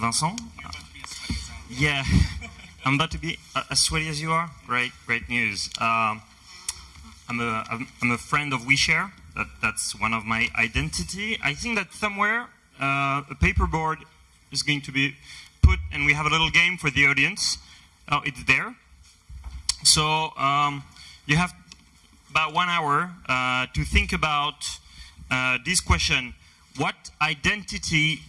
Vincent. Yeah, I'm about to be as sweaty as you are. Great, great news. Um, I'm a I'm a friend of OuiShare. That that's one of my identity. I think that somewhere uh, a paperboard is going to be put, and we have a little game for the audience. Oh, it's there. So um, you have about one hour uh, to think about uh, this question. What identity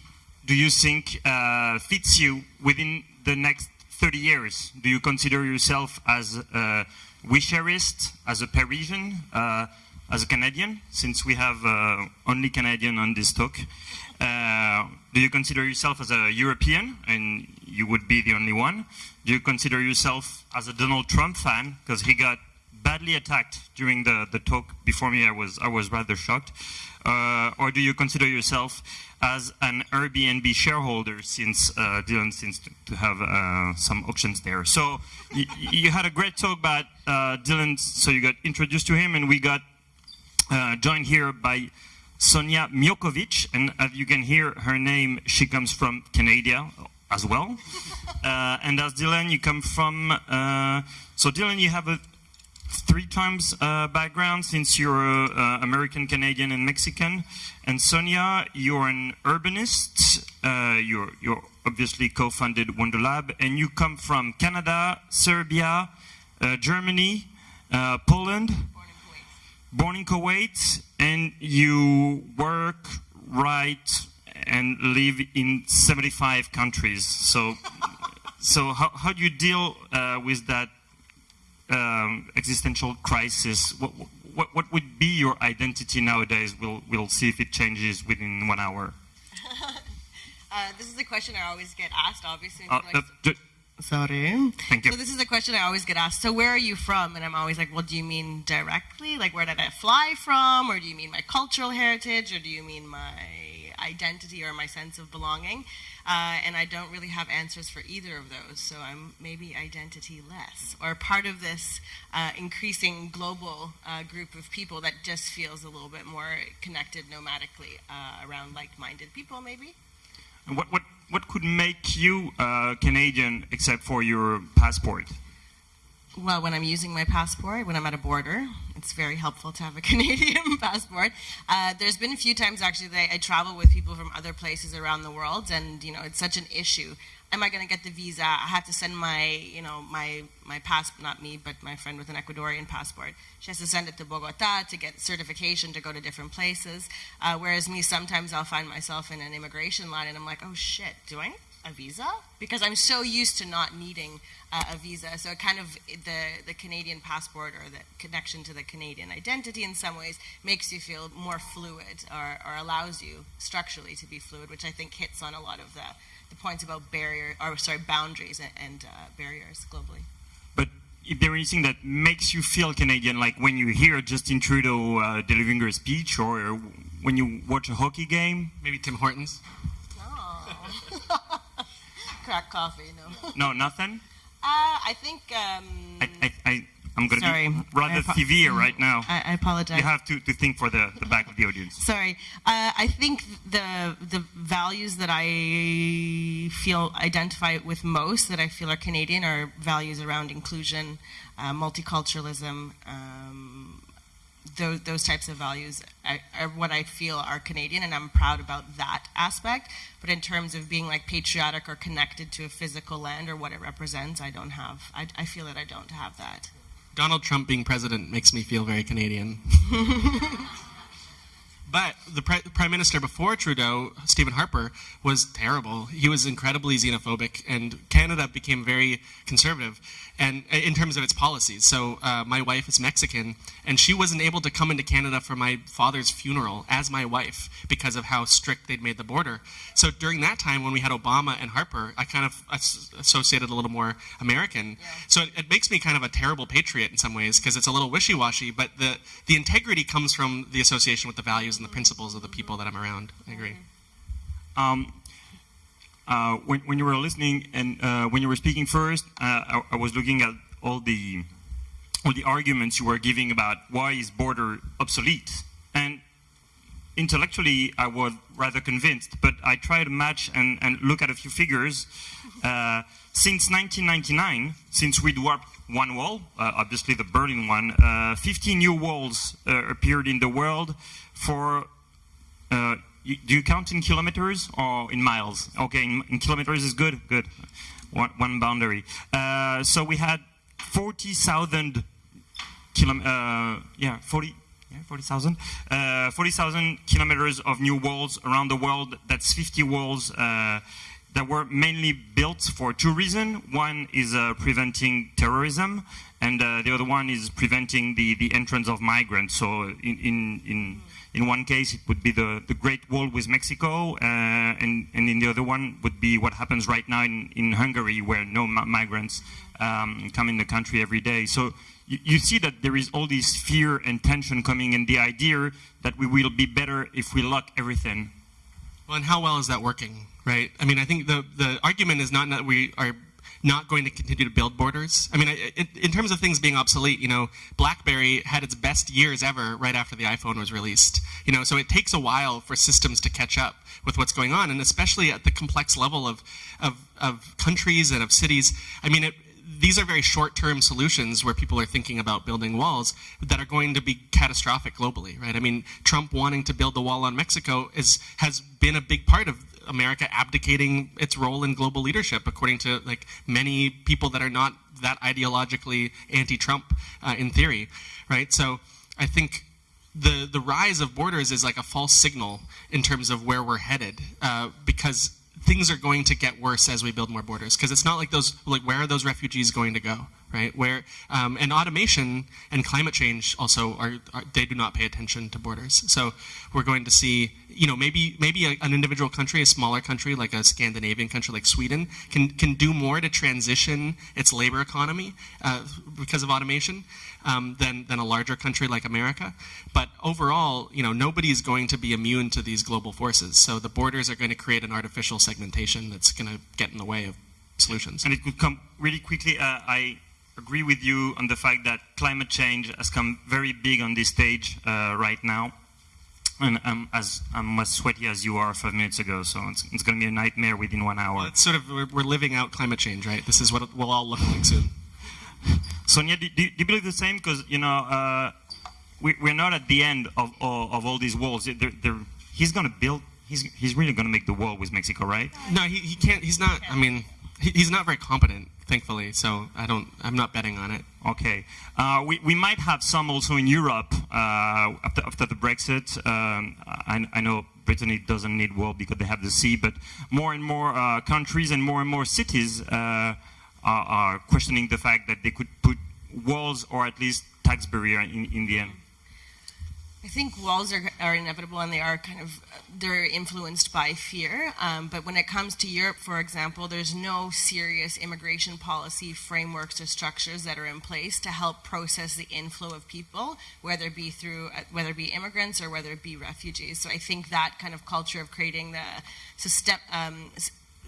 do you think uh, fits you within the next 30 years? Do you consider yourself as a wisherist, as a Parisian, uh, as a Canadian, since we have uh, only Canadian on this talk? Uh, do you consider yourself as a European, and you would be the only one? Do you consider yourself as a Donald Trump fan, because he got badly attacked during the, the talk before me, I was, I was rather shocked. Uh, or do you consider yourself as an Airbnb shareholder since uh, Dylan seems to, to have uh, some options there. So you had a great talk about uh, Dylan, so you got introduced to him and we got uh, joined here by Sonia Miokovic, and as you can hear her name, she comes from Canada as well. Uh, and as Dylan, you come from, so Dylan, you have a three times uh, background since you're uh, American, Canadian, and Mexican. And Sonia, you're an urbanist. Uh, you're, you're obviously co-founded Wonderlab, and you come from Canada, Serbia, uh, Germany, uh, Poland. Born in Kuwait, and you work, write, and live in 75 countries. So, so how, how do you deal uh, with that um, existential crisis, what, what, what would be your identity nowadays? We'll, we'll see if it changes within one hour. uh, this is a question I always get asked, obviously. Uh, like, sorry. Thank you. So this is a question I always get asked. So where are you from? And I'm always like, well, do you mean directly? Like, where did I fly from? Or do you mean my cultural heritage? Or do you mean my identity or my sense of belonging? Uh, and I don't really have answers for either of those. So I'm maybe identity less, or part of this uh, increasing global uh, group of people that just feels a little bit more connected nomadically uh, around like-minded people, maybe. What what what could make you uh, Canadian except for your passport? well, when I'm using my passport, when I'm at a border, it's very helpful to have a Canadian passport. Uh, there's been a few times actually that I, travel with people from other places around the world, and you know, it's such an issue. Am I going to get the visa? I have to send my, you know, my my pass, not me, but my friend with an Ecuadorian passport. She has to send it to Bogota to get certification to go to different places. Uh, whereas me, sometimes I'll find myself in an immigration line, and I'm like, oh shit, do I a visa because I'm so used to not needing uh, a visa. So kind of the, the Canadian passport or the connection to the Canadian identity in some ways makes you feel more fluid or, or allows you structurally to be fluid, which I think hits on a lot of the, the points about barrier or sorry boundaries and, and uh, barriers globally. But if there is anything that makes you feel Canadian, like when you hear Justin Trudeau uh, delivering a speech or when you watch a hockey game? Maybe Tim Hortons? No. crack coffee, no. no, nothing? Uh, I think. Um, I, I, I, am going to be rather severe right now. I, I, apologize. You have to, to think for the, the back of the audience. Sorry. Uh, I think the the values that I feel identify with most, that I feel are Canadian, are values around inclusion, uh, multiculturalism, um, those, those types of values are, are, what I feel are Canadian, and I'm proud about that aspect. But in terms of being like patriotic or connected to a physical land or what it represents, I don't have. I, I feel that I don't have that. Donald Trump being president makes me feel very Canadian. But the prime minister before Trudeau, Stephen Harper, was terrible. He was incredibly xenophobic, and Canada became very conservative, and in terms of its policies. So uh, my wife is Mexican, and she wasn't able to come into Canada for my father's funeral as my wife because of how strict they'd made the border. So during that time, when we had Obama and Harper, I kind of associated a little more American. Yeah. So it, it makes me kind of a terrible patriot in some ways because it's a little wishy-washy, but the the integrity comes from the association with the values and the principles of the people that I'm around. I agree. Um, uh, when, when you were listening and uh, when you were speaking first, uh, I, I, was looking at all the all the arguments you were giving about why is border obsolete, and intellectually, I was rather convinced, but I tried to match and, and look at a few figures. Uh, since 1999, since we'd warped one wall, uh, obviously the Berlin one, uh, 50 new walls appeared in the world for uh, you, do you count in kilometers or in miles? Okay, in, in kilometers is good. Good, one, one boundary. Uh, so we had forty thousand kilom- uh, yeah, forty. Yeah, 40,000. Uh, 40,000 kilometers of new walls around the world. That's 50 walls uh, that were mainly built for two reasons. One is uh, preventing terrorism, and uh, the other one is preventing the, the entrance of migrants. So in, in, in in one case, it would be the, the Great Wall with Mexico, uh, and, and in the other one would be what happens right now in, in Hungary, where no migrants um, come in the country every day. So you, you see that there is all this fear and tension coming, and the idea that we will be better if we lock everything. Well, and how well is that working, right? I mean, I think the, the argument is not that we are not going to continue to build borders. I mean, I- it, in terms of things being obsolete, you know, BlackBerry had its best years ever right after the iPhone was released. You know, so it takes a while for systems to catch up with what's going on, and especially at the complex level of, of, of countries and of cities. I mean, it, these are very short-term solutions where people are thinking about building walls that are going to be catastrophic globally, right? I mean, Trump wanting to build the wall on Mexico is has been a big part of America abdicating its role in global leadership, according to like many people that are not that ideologically anti-Trump uh, in theory, right? So I think the the rise of borders is like a false signal in terms of where we're headed, uh, because things are going to get worse as we build more borders. Because it's not like those like where are those refugees going to go, right? Where um, and automation and climate change also are, are they do not pay attention to borders. So we're going to see you know maybe maybe a, an individual country, a smaller country like a Scandinavian country like Sweden, can can do more to transition its labor economy uh, because of automation um, than than a larger country like America. But overall, you know nobody is going to be immune to these global forces. So the borders are going to create an artificial segmentation that's going to get in the way of solutions. And it could come really quickly. Uh, I agree with you on the fact that climate change has come very big on this stage uh, right now. And I'm as, I'm as sweaty as you are five minutes ago, so it's, it's going to be a nightmare within one hour. It's sort of we're, we're living out climate change, right? This is what it will all look like soon. Sonia, do, do, do you believe the same? Because you know, uh, we, we're not at the end of, of, of all these walls. They're, they're, he's going to build. He's, he's really going to make the wall with Mexico, right? No, he, he can't. He's not. I mean, he, he's not very competent, thankfully. So I don't. I'm not betting on it. Okay. Uh, we, we might have some also in Europe uh, after, after the Brexit. Um, I, I know Britain doesn't need wall because they have the sea, but more and more uh, countries and more and more cities uh, are, are questioning the fact that they could put walls or at least tax barrier in, in the end. I think walls are, are inevitable and they are kind of they're influenced by fear. Um, but when it comes to Europe, for example, there's no serious immigration policy frameworks or structures that are in place to help process the inflow of people, whether it be through uh, whether it be immigrants or whether it be refugees. So I think that kind of culture of creating the system. Um,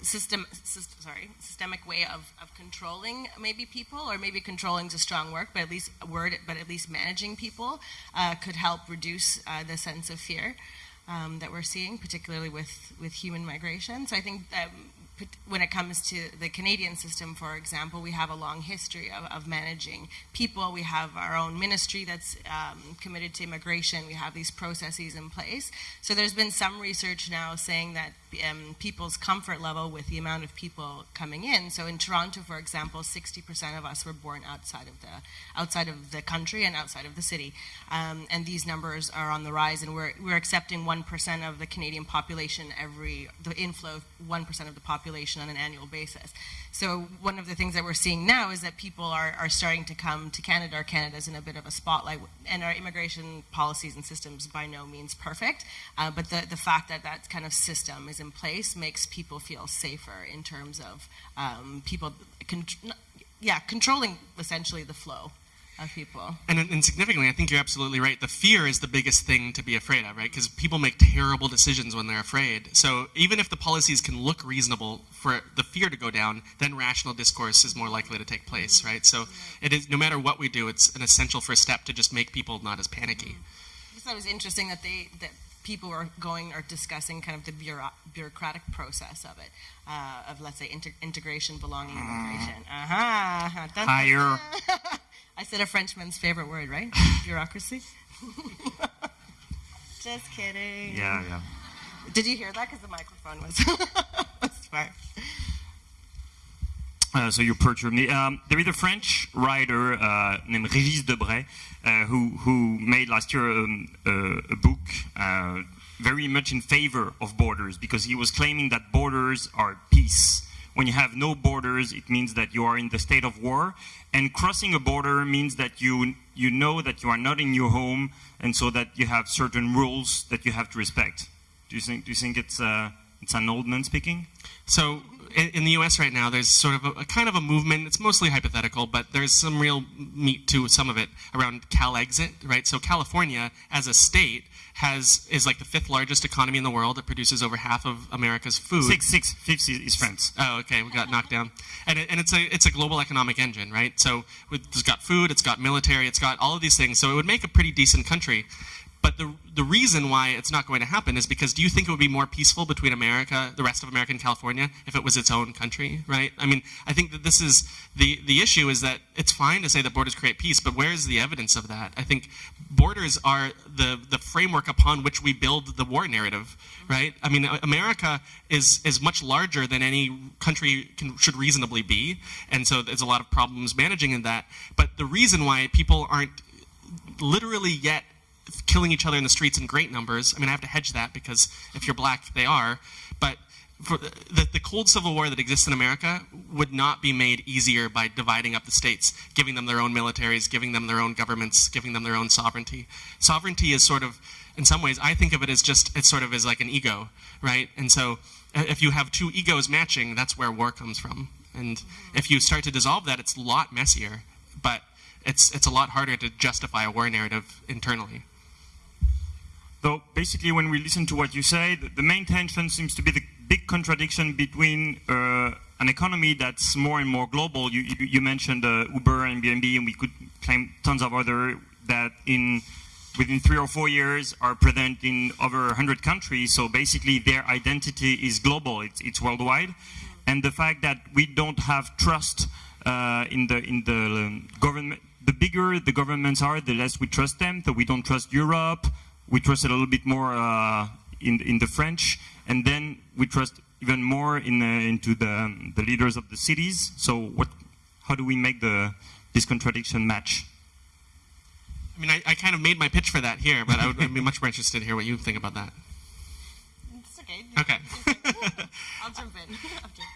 System, system, sorry, systemic way of, of controlling maybe people, or maybe controlling is a strong word, but at least word, but at least managing people uh, could help reduce uh, the sense of fear um, that we're seeing, particularly with, with human migration. So I think um, when it comes to the Canadian system, for example, we have a long history of, of managing people. We have our own ministry that's um, committed to immigration. We have these processes in place. So there's been some research now saying that um, people's comfort level with the amount of people coming in. So in Toronto, for example, 60% of us were born outside of the outside of the country and outside of the city, um, and these numbers are on the rise. And we're we're accepting 1% of the Canadian population every the inflow of 1% of the population on an annual basis. So one of the things that we're seeing now is that people are, are starting to come to Canada, or Canada's in a bit of a spotlight, and our immigration policies and systems by no means perfect, uh, but the, the fact that that kind of system is in place makes people feel safer in terms of um, people, con- yeah, controlling essentially the flow of people. And, and significantly, I think you're absolutely right. The fear is the biggest thing to be afraid of, right? Because people make terrible decisions when they're afraid. So even if the policies can look reasonable for the fear to go down, then rational discourse is more likely to take place, right? So it is no matter what we do, it's an essential first step to just make people not as panicky. I thought it was interesting that they that people are going or discussing kind of the bureau- bureaucratic process of it, uh, of let's say inter- integration, belonging, immigration. Uh-huh. Dun, dun, Higher. I said a Frenchman's favorite word, right? Bureaucracy. Just kidding. Yeah, yeah. Did you hear that? Because the microphone was. was far. Uh, so you perturbed me. Um, there is a French writer uh, named Régis Debray uh, who who made last year um, uh, a book uh, very much in favor of borders because he was claiming that borders are peace. When you have no borders, it means that you are in the state of war, and crossing a border means that you you know that you are not in your home, and so that you have certain rules that you have to respect. Do you think do you think it's it's an old man speaking? So in, in the U.S. right now, there's sort of a, a kind of a movement. It's mostly hypothetical, but there's some real meat to some of it around CalExit, right? So California, as a state, has is like the fifth largest economy in the world. It produces over half of America's food. Six six fifth is, is France. Oh, okay, we got knocked down, and it, and it's a it's a global economic engine, right? So it's got food, it's got military, it's got all of these things. So it would make a pretty decent country. But the the reason why it's not going to happen is because do you think it would be more peaceful between America, the rest of America, and California if it was its own country, right? I mean, I think that this is the the issue is that it's fine to say that borders create peace, but where is the evidence of that? I think borders are the the framework upon which we build the war narrative, right? I mean, America is is much larger than any country can, should reasonably be, and so there's a lot of problems managing in that. But the reason why people aren't literally yet killing each other in the streets in great numbers. I mean, I have to hedge that because if you're black, they are. But the, the, cold civil war that exists in America would not be made easier by dividing up the states, giving them their own militaries, giving them their own governments, giving them their own sovereignty. Sovereignty is sort of, in some ways, I think of it as just, it's sort of as like an ego, right? And so if you have two egos matching, that's where war comes from. And if you start to dissolve that, it's a lot messier, but it's, it's a lot harder to justify a war narrative internally. So basically, when we listen to what you say, the, main tension seems to be the big contradiction between uh, an economy that's more and more global. You, you, you mentioned uh, Uber and Airbnb, and we could claim tons of other that in within three or four years are present in over 100 countries. So basically, their identity is global; it's, it's worldwide, and the fact that we don't have trust uh, in the in the um, government. The bigger the governments are, the less we trust them. So we don't trust Europe we trust a little bit more uh, in in the French, and then we trust even more in uh, into the um, the leaders of the cities. So what? How do we make the this contradiction match? I mean, I, I kind of made my pitch for that here, but I would I'd be much more interested to hear what you think about that. Okay. Okay. I'll jump in.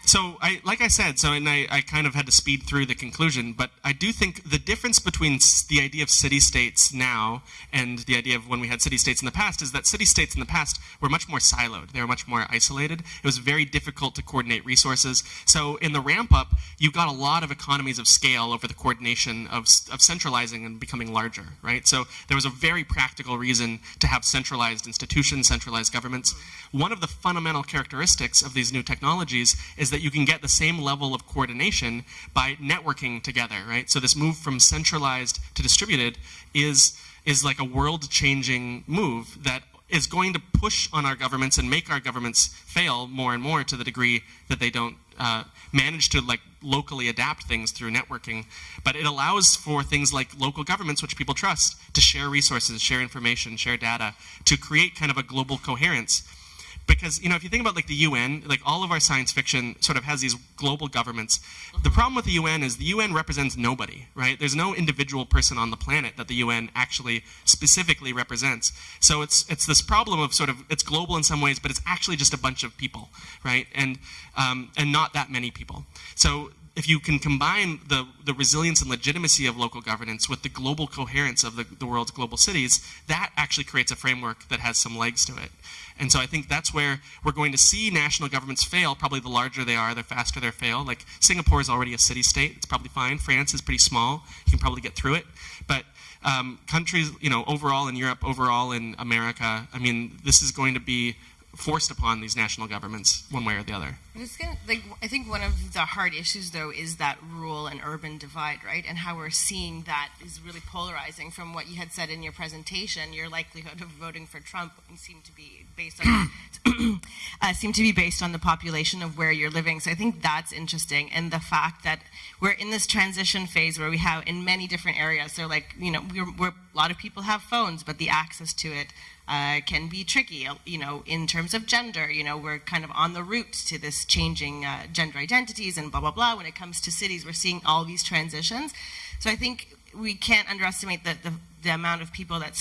So, I, like I said, so and I, I kind of had to speed through the conclusion, but I do think the difference between the idea of city states now and the idea of when we had city states in the past is that city states in the past were much more siloed. They were much more isolated. It was very difficult to coordinate resources. So, in the ramp up, you got a lot of economies of scale over the coordination of, of centralizing and becoming larger, right? So, there was a very practical reason to have centralized institutions, centralized governments. One of the fundamental characteristics of these new technologies is that you can get the same level of coordination by networking together, right? So this move from centralized to distributed is is like a world-changing move that is going to push on our governments and make our governments fail more and more to the degree that they don't uh, manage to like locally adapt things through networking. But it allows for things like local governments, which people trust, to share resources, share information, share data, to create kind of a global coherence because you know if you think about like the UN, like all of our science fiction sort of has these global governments. The problem with the UN is the UN represents nobody, right? There's no individual person on the planet that the UN actually specifically represents. So it's it's this problem of sort of it's global in some ways, but it's actually just a bunch of people, right? And um, and not that many people. So if you can combine the, the resilience and legitimacy of local governance with the global coherence of the, the world's global cities, that actually creates a framework that has some legs to it. And so I think that's where we're going to see national governments fail. Probably the larger they are, the faster they fail. Like Singapore is already a city state; it's probably fine. France is pretty small; you can probably get through it. But um, countries, you know, overall in Europe, overall in America, I mean, this is going to be forced upon these national governments one way or the other. Gonna, like, I think one of the hard issues, though, is that rural and urban divide, right? And how we're seeing that is really polarizing from what you had said in your presentation. Your likelihood of voting for Trump seemed to be based on uh, seem to be based on the population of where you're living. So I think that's interesting, and the fact that we're in this transition phase where we have in many different areas. So like, you know, we're, we're a lot of people have phones, but the access to it uh, can be tricky. You know, in terms of gender, you know, we're kind of on the route to this changing uh, gender identities and blah blah blah. When it comes to cities, we're seeing all these transitions. So I think we can't underestimate the the, the amount of people that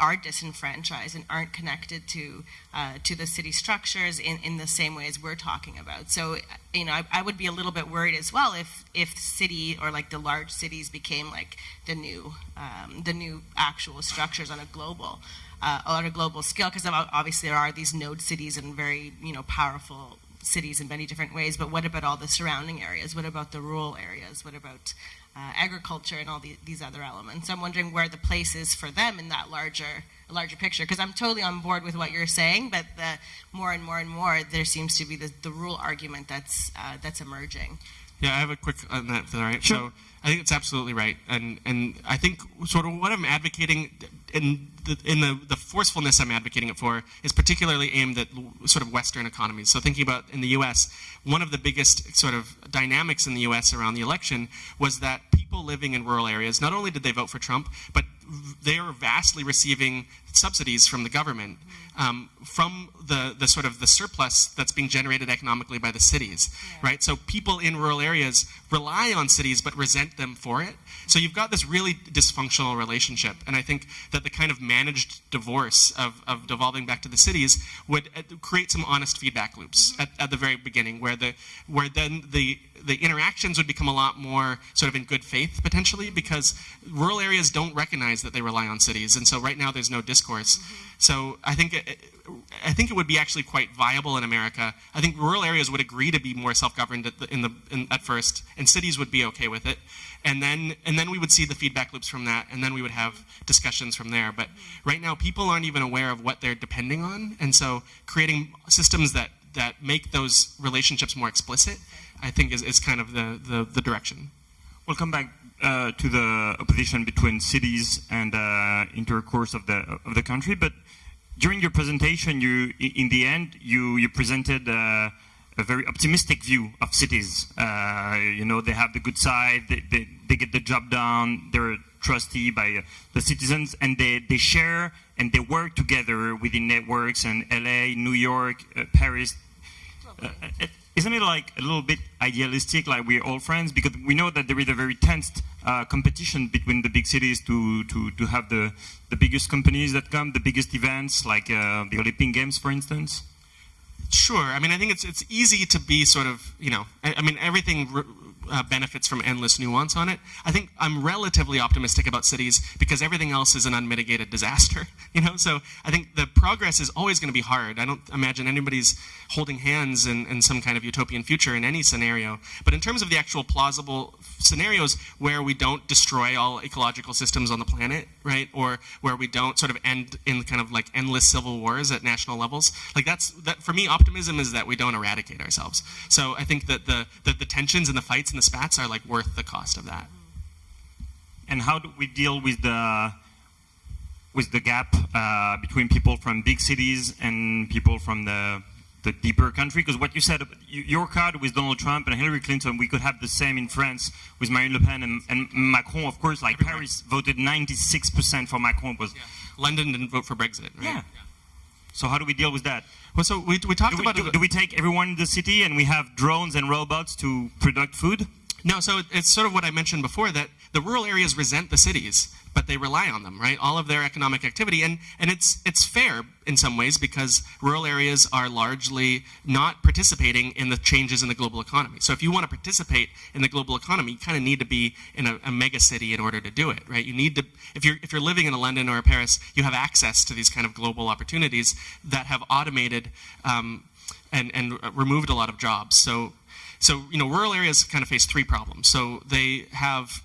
are disenfranchised and aren't connected to uh, to the city structures in, in the same way as we're talking about. So, you know, I, I, would be a little bit worried as well if if city or like the large cities became like the new um, the new actual structures on a global uh, on a global scale because obviously there are these node cities and very you know powerful cities in many different ways. But what about all the surrounding areas? What about the rural areas? What about uh, agriculture and all the, these other elements. So I'm wondering where the place is for them in that larger larger picture. Because I'm totally on board with what you're saying, but the more and more and more there seems to be the, the rule argument that's uh, that's emerging. Yeah, I have a quick on that. All right. Sure. So I think it's absolutely right, and and I think sort of what I'm advocating in the in the, the forcefulness I'm advocating it for is particularly aimed at sort of Western economies. So thinking about in the U.S., one of the biggest sort of dynamics in the U.S. around the election was that people living in rural areas not only did they vote for Trump, but they are vastly receiving subsidies from the government um, from the, the sort of the surplus that's being generated economically by the cities, yeah. right? So people in rural areas rely on cities but resent them for it. So you've got this really dysfunctional relationship, and I think that the kind of managed divorce of, of devolving back to the cities would uh, create some honest feedback loops mm-hmm. at, at the very beginning, where the where then the the interactions would become a lot more sort of in good faith potentially because rural areas don't recognize that they rely on cities, and so right now there's no discourse. Mm-hmm. So I think it, I think it would be actually quite viable in America. I think rural areas would agree to be more self-governed at, the, in the, in, at first, and cities would be okay with it, and then and then we would see the feedback loops from that, and then we would have discussions from there. But right now, people aren't even aware of what they're depending on, and so creating systems that that make those relationships more explicit, I think, is, is kind of the, the, the direction. We'll come back uh, to the opposition between cities and uh, intercourse of the of the country, but during your presentation, you, in the end, you, you presented uh, a very optimistic view of cities. Uh, you know, they have the good side, they, they, they, get the job done, they're trusty by uh, the citizens, and they, they share and they work together within networks and LA, New York, uh, Paris. Isn't it like a little bit idealistic, like we're all friends? Because we know that there is a very tense uh, competition between the big cities to, to, to have the, the biggest companies that come, the biggest events, like uh, the Olympic Games, for instance? Sure. I mean, I think it's it's easy to be sort of, you know, I, I mean, everything uh, benefits from endless nuance on it. I think I'm relatively optimistic about cities because everything else is an unmitigated disaster. You know, so I think the progress is always going to be hard. I don't imagine anybody's holding hands in, in some kind of utopian future in any scenario. But in terms of the actual plausible scenarios where we don't destroy all ecological systems on the planet, right, or where we don't sort of end in kind of like endless civil wars at national levels, like that's that for me. Optimism is that we don't eradicate ourselves. So I think that the the, the tensions and the fights and the spats are like worth the cost of that. And how do we deal with the with the gap uh, between people from big cities and people from the the deeper country? Because what you said, your card with Donald Trump and Hillary Clinton, we could have the same in France with Marine Le Pen and, and Macron. Of course, like Everywhere. Paris voted 96% for Macron. Was yeah. London didn't vote for Brexit, right? Yeah. So how do we deal with that? Well, so we, we talked do we, about do, do we take everyone in the city and we have drones and robots to produce food? No, so it's sort of what I mentioned before that the rural areas resent the cities but they rely on them, right? All of their economic activity, and and it's it's fair in some ways because rural areas are largely not participating in the changes in the global economy. So if you want to participate in the global economy, you kind of need to be in a, a mega city in order to do it, right? You need to if you're if you're living in a London or a Paris, you have access to these kind of global opportunities that have automated um, and and removed a lot of jobs. So so, you know, rural areas kind of face three problems. So they have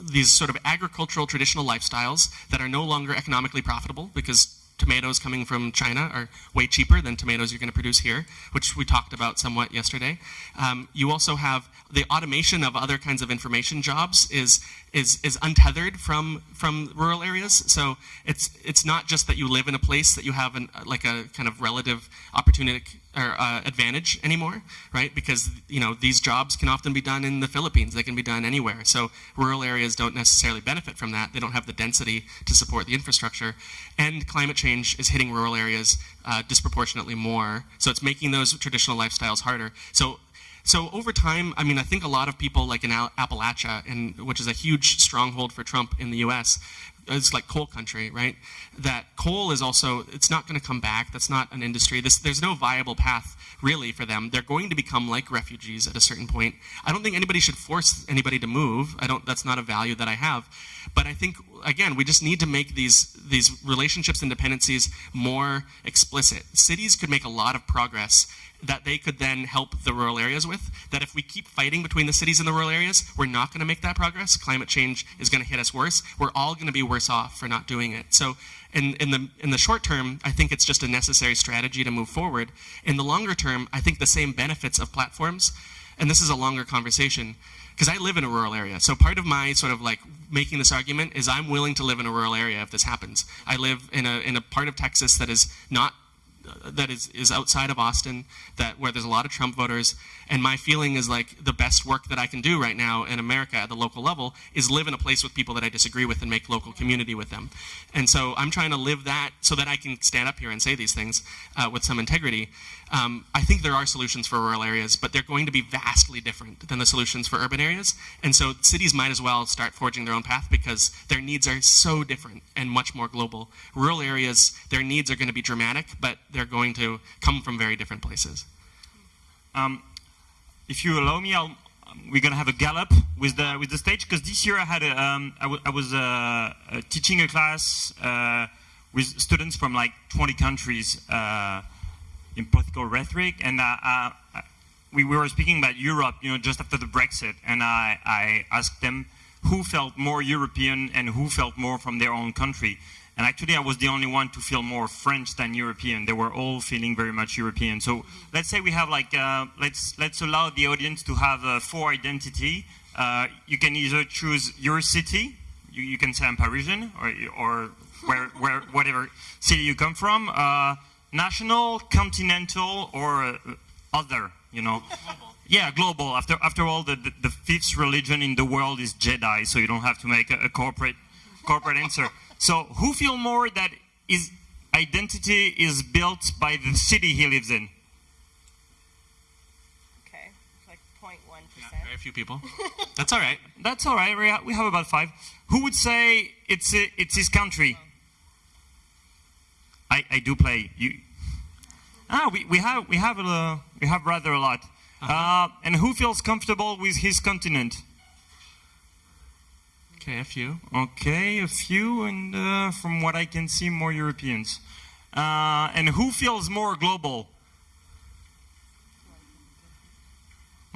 these sort of agricultural traditional lifestyles that are no longer economically profitable because tomatoes coming from China are way cheaper than tomatoes you're going to produce here, which we talked about somewhat yesterday. Um, you also have the automation of other kinds of information jobs is is is untethered from from rural areas. So it's it's not just that you live in a place that you have an like a kind of relative opportunity or uh, advantage anymore, right? Because you know these jobs can often be done in the Philippines. They can be done anywhere. So rural areas don't necessarily benefit from that. They don't have the density to support the infrastructure, and climate change is hitting rural areas uh, disproportionately more. So it's making those traditional lifestyles harder. So so over time, I mean, I think a lot of people, like in Appalachia, and which is a huge stronghold for Trump in the U.S., it's like coal country, right? That coal is also, it's not going to come back. That's not an industry. This, there's no viable path really for them. They're going to become like refugees at a certain point. I don't think anybody should force anybody to move. I don't, that's not a value that I have. But I think, again, we just need to make these, these relationships and dependencies more explicit. Cities could make a lot of progress that they could then help the rural areas with. That if we keep fighting between the cities and the rural areas, we're not going to make that progress. Climate change is going to hit us worse. We're all going to be worse off for not doing it. So in, in, the, in the short term, I think it's just a necessary strategy to move forward. In the longer term, I think the same benefits of platforms, and this is a longer conversation, because I live in a rural area. So part of my sort of like making this argument is I'm willing to live in a rural area if this happens. I live in a, in a part of Texas that is not that is, is outside of Austin, that where there's a lot of Trump voters. And my feeling is like the best work that I can do right now in America at the local level is live in a place with people that I disagree with and make local community with them. And so I'm trying to live that so that I can stand up here and say these things uh, with some integrity. Um, I think there are solutions for rural areas, but they're going to be vastly different than the solutions for urban areas. And so cities might as well start forging their own path because their needs are so different and much more global. Rural areas, their needs are going to be dramatic, but they're going to come from very different places. Um, if you allow me, I'll, we're going to have a Gallup with the with the stage because this year I had a, um, I, was uh, uh, teaching a class uh, with students from like 20 countries uh, in political rhetoric, and uh, uh, we, we were speaking about Europe, you know, just after the Brexit, and I, I asked them who felt more European and who felt more from their own country. And actually, I was the only one to feel more French than European. They were all feeling very much European. So let's say we have like, uh, let's, let's allow the audience to have a four identity. Uh, you can either choose your city, you, you can say I'm Parisian, or, or where, where, whatever city you come from, uh, national, continental, or uh, other, you know. Global. Yeah, global. After, after all, the, the, the, fifth religion in the world is Jedi, so you don't have to make a, a corporate, corporate answer. So who feel more that his identity is built by the city he lives in? Okay, like 0.1%. Yeah, very few people. That's all right. That's all right. We have about five. Who would say it's a, it's his country? I, I do play. You, ah, we, we have we have a, we have rather a lot. Uh -huh. uh, and who feels comfortable with his continent? Okay, a few. Okay, a few, and uh, from what I can see, more Europeans. Uh, and who feels more global?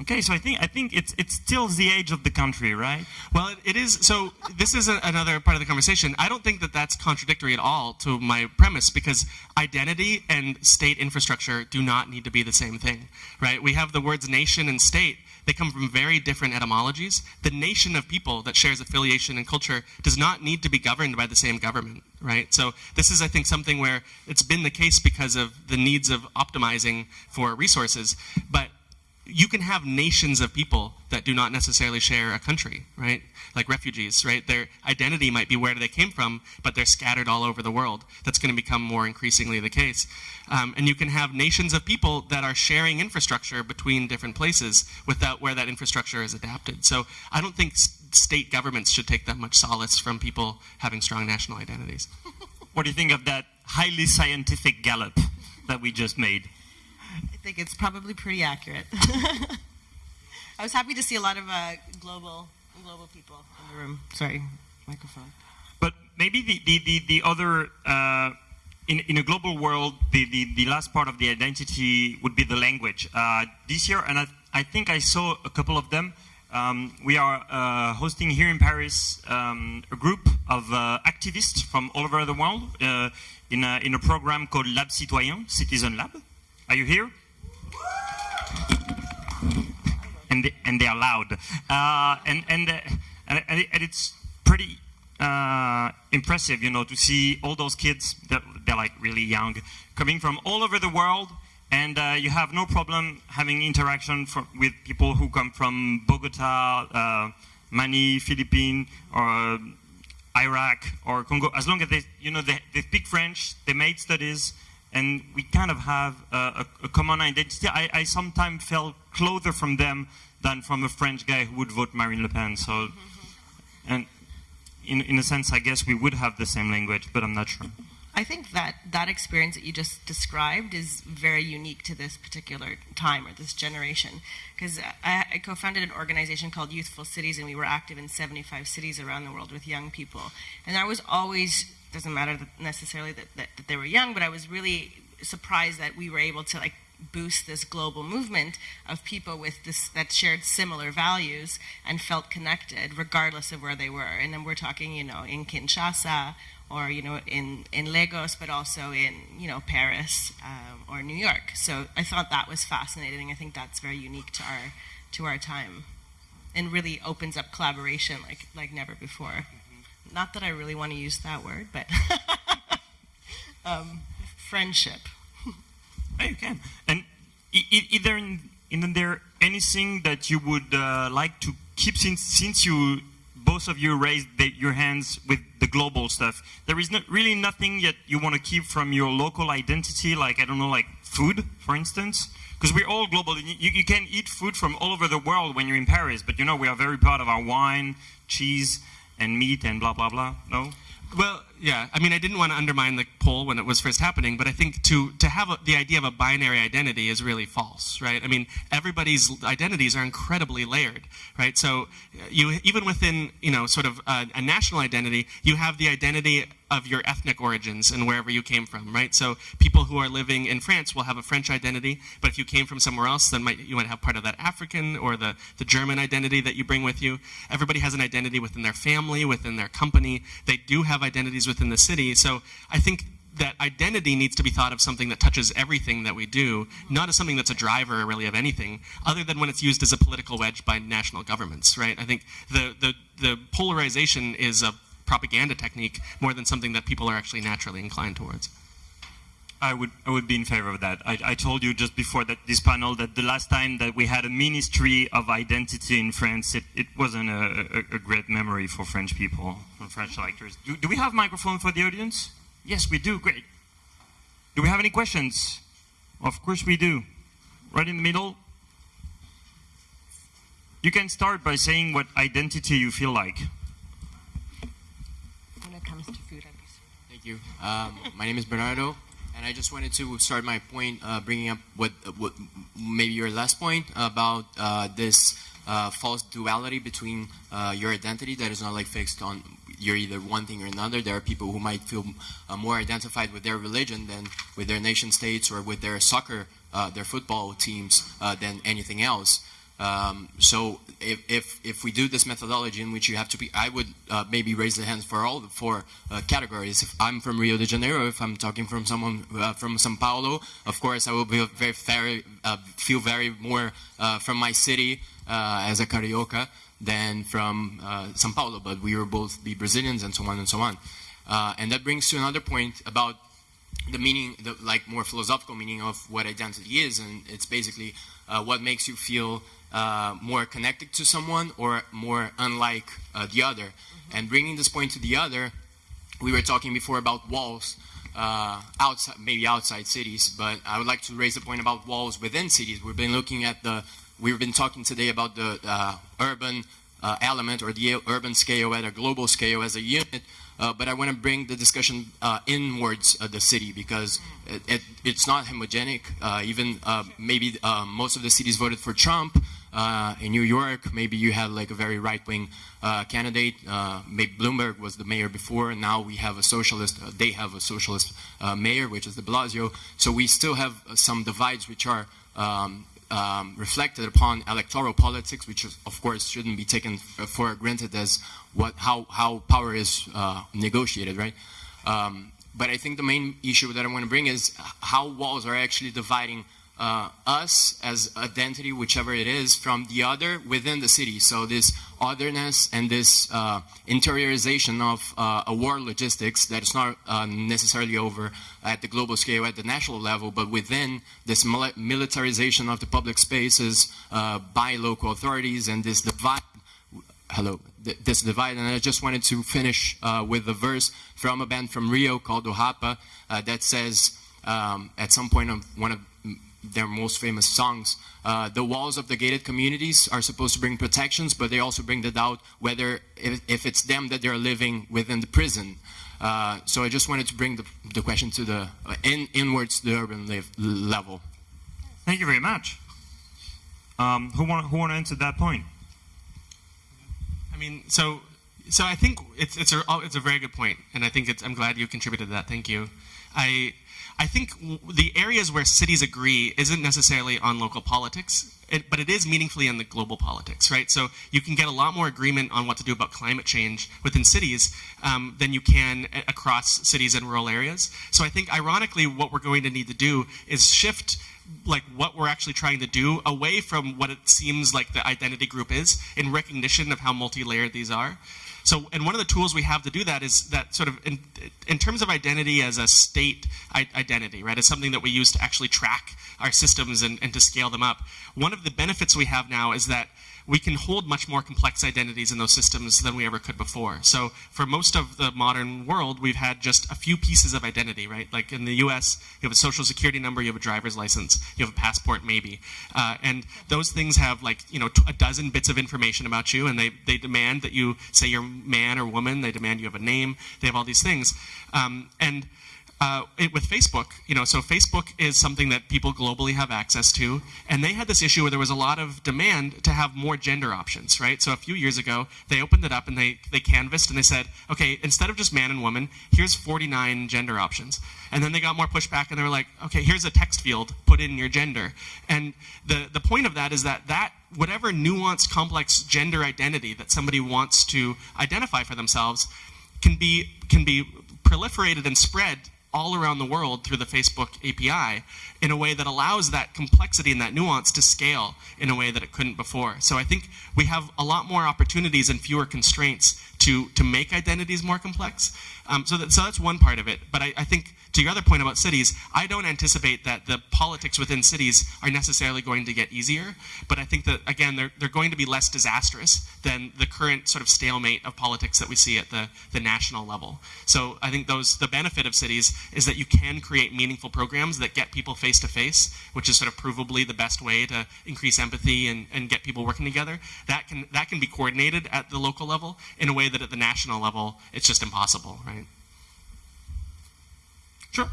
Okay, so I think I think it's it's still the age of the country, right? Well, it, it is. So this is a, another part of the conversation. I don't think that that's contradictory at all to my premise because identity and state infrastructure do not need to be the same thing, right? We have the words nation and state they come from very different etymologies. The nation of people that shares affiliation and culture does not need to be governed by the same government, right? So this is, I think, something where it's been the case because of the needs of optimizing for resources. But you can have nations of people that do not necessarily share a country, right? Like refugees, right? Their identity might be where they came from, but they're scattered all over the world. That's going to become more increasingly the case. Um, and you can have nations of people that are sharing infrastructure between different places without where that infrastructure is adapted. So I don't think state governments should take that much solace from people having strong national identities. what do you think of that highly scientific Gallup that we just made? I think it's probably pretty accurate. I was happy to see a lot of uh, global global people in the room. Sorry, microphone. But maybe the, the, the, the other, uh, in, in a global world, the, the, the last part of the identity would be the language. Uh, this year, and I, I think I saw a couple of them, Um, we are uh, hosting here in Paris um, a group of uh, activists from all over the world uh, in, a, in a program called Lab Citoyen, Citizen Lab. Are you here? And they, and they are loud. Uh, and, and, uh, and, and it's pretty uh, impressive, you know, to see all those kids, that they're like really young, coming from all over the world and uh, you have no problem having interaction for, with people who come from Bogota, uh, Mani, Philippines, or Iraq or Congo. As long as they, you know, they, they speak French, they made studies, and we kind of have a, a common identity. I, I sometimes felt closer from them than from a French guy who would vote Marine Le Pen. So, mm-hmm. and in, in a sense, I guess we would have the same language, but I'm not sure. I think that that experience that you just described is very unique to this particular time or this generation. Because I, I co-founded an organization called Youthful Cities, and we were active in 75 cities around the world with young people. And I was always doesn't matter that necessarily that, that, that they were young, but I was really surprised that we were able to like boost this global movement of people with this that shared similar values and felt connected regardless of where they were. And then we're talking, you know, in Kinshasa or you know in in Lagos, but also in you know Paris um, or New York. So I thought that was fascinating. I think that's very unique to our to our time, and really opens up collaboration like like never before. Not that I really want to use that word, but um, friendship. oh, you can. And either in, in there anything that you would uh, like to keep since since you both of you raised the, your hands with the global stuff. There is not really nothing yet you want to keep from your local identity, like, I don't know, like food, for instance? Because we're all global. You, you can eat food from all over the world when you're in Paris, but you know, we are very proud of our wine, cheese, and meat, and blah, blah, blah. No? Well, yeah. I mean, I didn't want to undermine the poll when it was first happening, but I think to to have a, the idea of a binary identity is really false, right? I mean, everybody's identities are incredibly layered, right? So, uh, you even within you know sort of a, a national identity, you have the identity of your ethnic origins and wherever you came from, right? So people who are living in France will have a French identity, but if you came from somewhere else, then might, you might have part of that African or the, the German identity that you bring with you. Everybody has an identity within their family, within their company. They do have identities within the city. So I think that identity needs to be thought of something that touches everything that we do, not as something that's a driver really of anything, other than when it's used as a political wedge by national governments, right? I think the, the, the polarization is a propaganda technique more than something that people are actually naturally inclined towards. I would, I would be in favor of that. I, I told you just before that this panel that the last time that we had a ministry of identity in France, it, it wasn't a, a, a great memory for French people, for French electors. Do, do we have microphone for the audience? Yes, we do. Great. Do we have any questions? Of course we do. Right in the middle. You can start by saying what identity you feel like. When it comes to food, Thank you. Um, my name is Bernardo, and I just wanted to start my point uh, bringing up what, what maybe your last point about uh, this uh, false duality between uh, your identity that is not like fixed on you're either one thing or another. There are people who might feel uh, more identified with their religion than with their nation states or with their soccer, uh, their football teams than anything else. Um, so if, if, if, we do this methodology in which you have to be, I would uh, maybe raise the hands for all the four uh, categories. If I'm from Rio de Janeiro, if I'm talking from someone uh, from Sao Paulo, of course I will be very, very uh, feel very more uh, from my city uh, as a carioca than from Sao Paulo. But we will both be Brazilians and so on and so on. and that brings to another point about the meaning, the like more philosophical meaning of what identity is, and it's basically what makes you feel uh, more connected to someone or more unlike uh, the other. Mm -hmm. And bringing this point to the other, we were talking before about walls uh, outside, maybe outside cities, but I would like to raise the point about walls within cities. We've been looking at the, we've been talking today about the uh, urban uh, element or the urban scale at a global scale as a unit. Uh, but I want to bring the discussion uh, inwards of the city because it, it, it's not homogenic. Uh, even uh, maybe uh, most of the cities voted for Trump. In New York, maybe you had like a very right-wing candidate. maybe Bloomberg was the mayor before, and now we have a socialist. they have a socialist mayor, which is De Blasio. So we still have some divides which are um, um, reflected upon electoral politics, which is, of course shouldn't be taken for granted as what how how power is uh, negotiated, right? Um, but I think the main issue that I want to bring is how walls are actually dividing uh, us as identity, whichever it is, from the other within the city. So this otherness and this uh, interiorization of uh, a war logistics that is not uh, necessarily over at the global scale, at the national level, but within this militarization of the public spaces uh, by local authorities and this divide hello, this divide. And I just wanted to finish uh, with a verse from a band from Rio called O Rappa uh, that says, um, at some point of one of their most famous songs, uh, the walls of the gated communities are supposed to bring protections, but they also bring the doubt whether if, if it's them that they're living within the prison. Uh, so I just wanted to bring the, the question to the uh, in, inwards the urban live, level. Thank you very much. Um, who want who want to answer that point? I mean, so so I think it's it's a it's a very good point, and I think it's I'm glad you contributed to that. Thank you. I I think the areas where cities agree isn't necessarily on local politics, it, but it is meaningfully in the global politics, right? So you can get a lot more agreement on what to do about climate change within cities um, than you can across cities and rural areas. So I think, ironically, what we're going to need to do is shift like what we're actually trying to do away from what it seems like the identity group is in recognition of how multi-layered these are so and one of the tools we have to do that is that sort of in, in terms of identity as a state identity right as something that we use to actually track our systems and, and to scale them up. One of the benefits we have now is that we can hold much more complex identities in those systems than we ever could before. So for most of the modern world, we've had just a few pieces of identity, right? Like in the U.S., you have a social security number, you have a driver's license, you have a passport, maybe, uh, and those things have like you know a dozen bits of information about you, and they they demand that you say you're man or woman. They demand you have a name. They have all these things, um, and uh, it, with Facebook, you know, so Facebook is something that people globally have access to, and they had this issue where there was a lot of demand to have more gender options, right? So a few years ago, they opened it up and they they canvassed and they said, okay, instead of just man and woman, here's 49 gender options, and then they got more pushback and they were like, okay, here's a text field, put in your gender, and the the point of that is that that whatever nuanced, complex gender identity that somebody wants to identify for themselves can be can be proliferated and spread all around the world through the Facebook API in a way that allows that complexity and that nuance to scale in a way that it couldn't before. So I think we have a lot more opportunities and fewer constraints to to make identities more complex. Um, so that so that's one part of it. But I, I think to your other point about cities, I don't anticipate that the politics within cities are necessarily going to get easier. But I think that again, they're they're going to be less disastrous than the current sort of stalemate of politics that we see at the the national level. So I think those the benefit of cities is that you can create meaningful programs that get people face to face, which is sort of provably the best way to increase empathy and, and get people working together. That can that can be coordinated at the local level in a way that at the national level it's just impossible, right? Sure.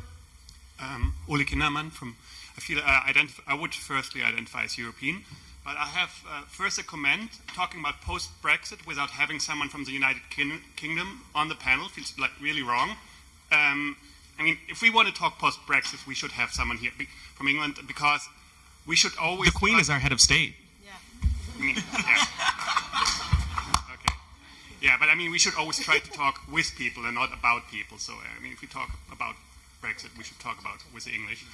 Um, Ole Kindermann from, I feel uh, identif- I would firstly identify as European, but I have uh, first a comment talking about post-Brexit without having someone from the United Kin- Kingdom on the panel feels like really wrong. Um, I mean, if we want to talk post-Brexit, we should have someone here from England because we should always. The Queen is our head of state. I mean, yeah. Okay. Yeah, but I mean, we should always try to talk with people and not about people. So, I mean, if we talk about Brexit, we should talk about with the English.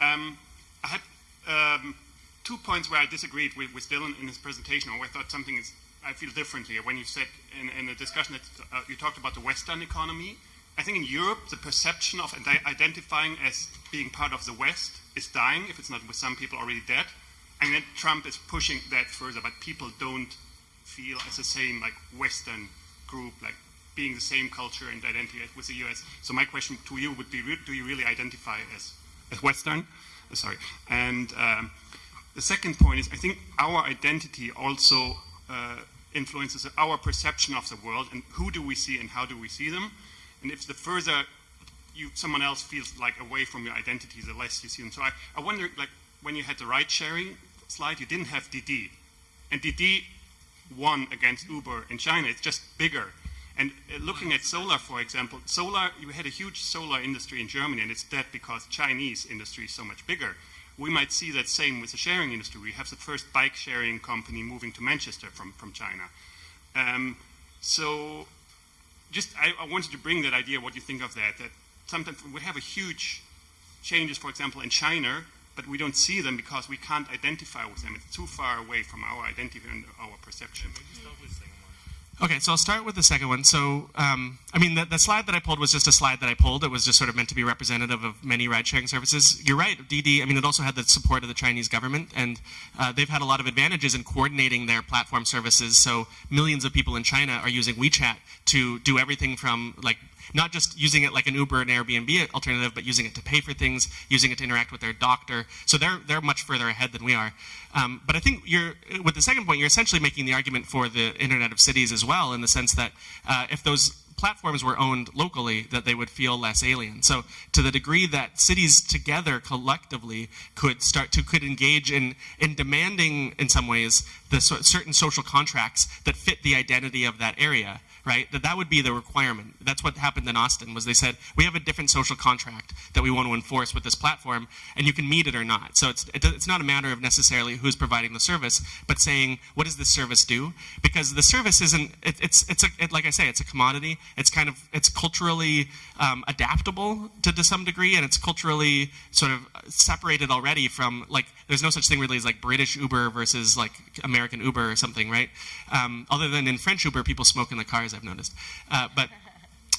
Um, I had um, two points where I disagreed with, with Dylan in his presentation, or I thought something is, I feel differently. When you said in, in the discussion that uh, you talked about the Western economy, I think in Europe, the perception of identifying as being part of the West is dying, if it's not with some people already dead. And then Trump is pushing that further, but people don't feel as the same like Western group, like being the same culture and identity with the US. So my question to you would be: Do you really identify as as Western? Uh, sorry. And um, the second point is: I think our identity also uh, influences our perception of the world, and who do we see and how do we see them. And if the further you someone else feels like away from your identity, the less you see them. So I, I wonder, like when you had the ride sharing slide, you didn't have Didi, and Didi won against Uber in China. It's just bigger. And uh, looking at solar, for example, solar, you had a huge solar industry in Germany, and it's dead because Chinese industry is so much bigger. we might see that same with the sharing industry. We have the first bike sharing company moving to Manchester from, from China. Um, so just I, I, wanted to bring that idea, what you think of that, that sometimes we have a huge changes, for example, in China, but we don't see them because we can't identify with them. It's too far away from our identity and our perception. Okay, so I'll start with the second one. So, um, I mean, the, the, slide that I pulled was just a slide that I pulled. It was just sort of meant to be representative of many ride-sharing services. You're right, Didi. I mean, it also had the support of the Chinese government, and uh, they've had a lot of advantages in coordinating their platform services. So, millions of people in China are using WeChat to do everything from like not just using it like an Uber and Airbnb alternative, but using it to pay for things, using it to interact with their doctor. So they're they're much further ahead than we are. Um, but I think you're with the second point, you're essentially making the argument for the Internet of Cities as well, in the sense that uh, if those platforms were owned locally, that they would feel less alien. So to the degree that cities together collectively could start to could engage in in demanding in some ways the so, certain social contracts that fit the identity of that area right? That that would be the requirement. That's what happened in Austin was they said, we have a different social contract that we want to enforce with this platform, and you can meet it or not. So it's, it's not a matter of necessarily who's providing the service, but saying, what does this service do? Because the service isn't, it, it's, it's a, it, like I say, it's a commodity. It's kind of, it's culturally um, adaptable to, to some degree, and it's culturally sort of separated already from, like, there's no such thing really as like British Uber versus like American Uber or something, right? Um, other than in French Uber, people smoke in the cars I've noticed. Uh, but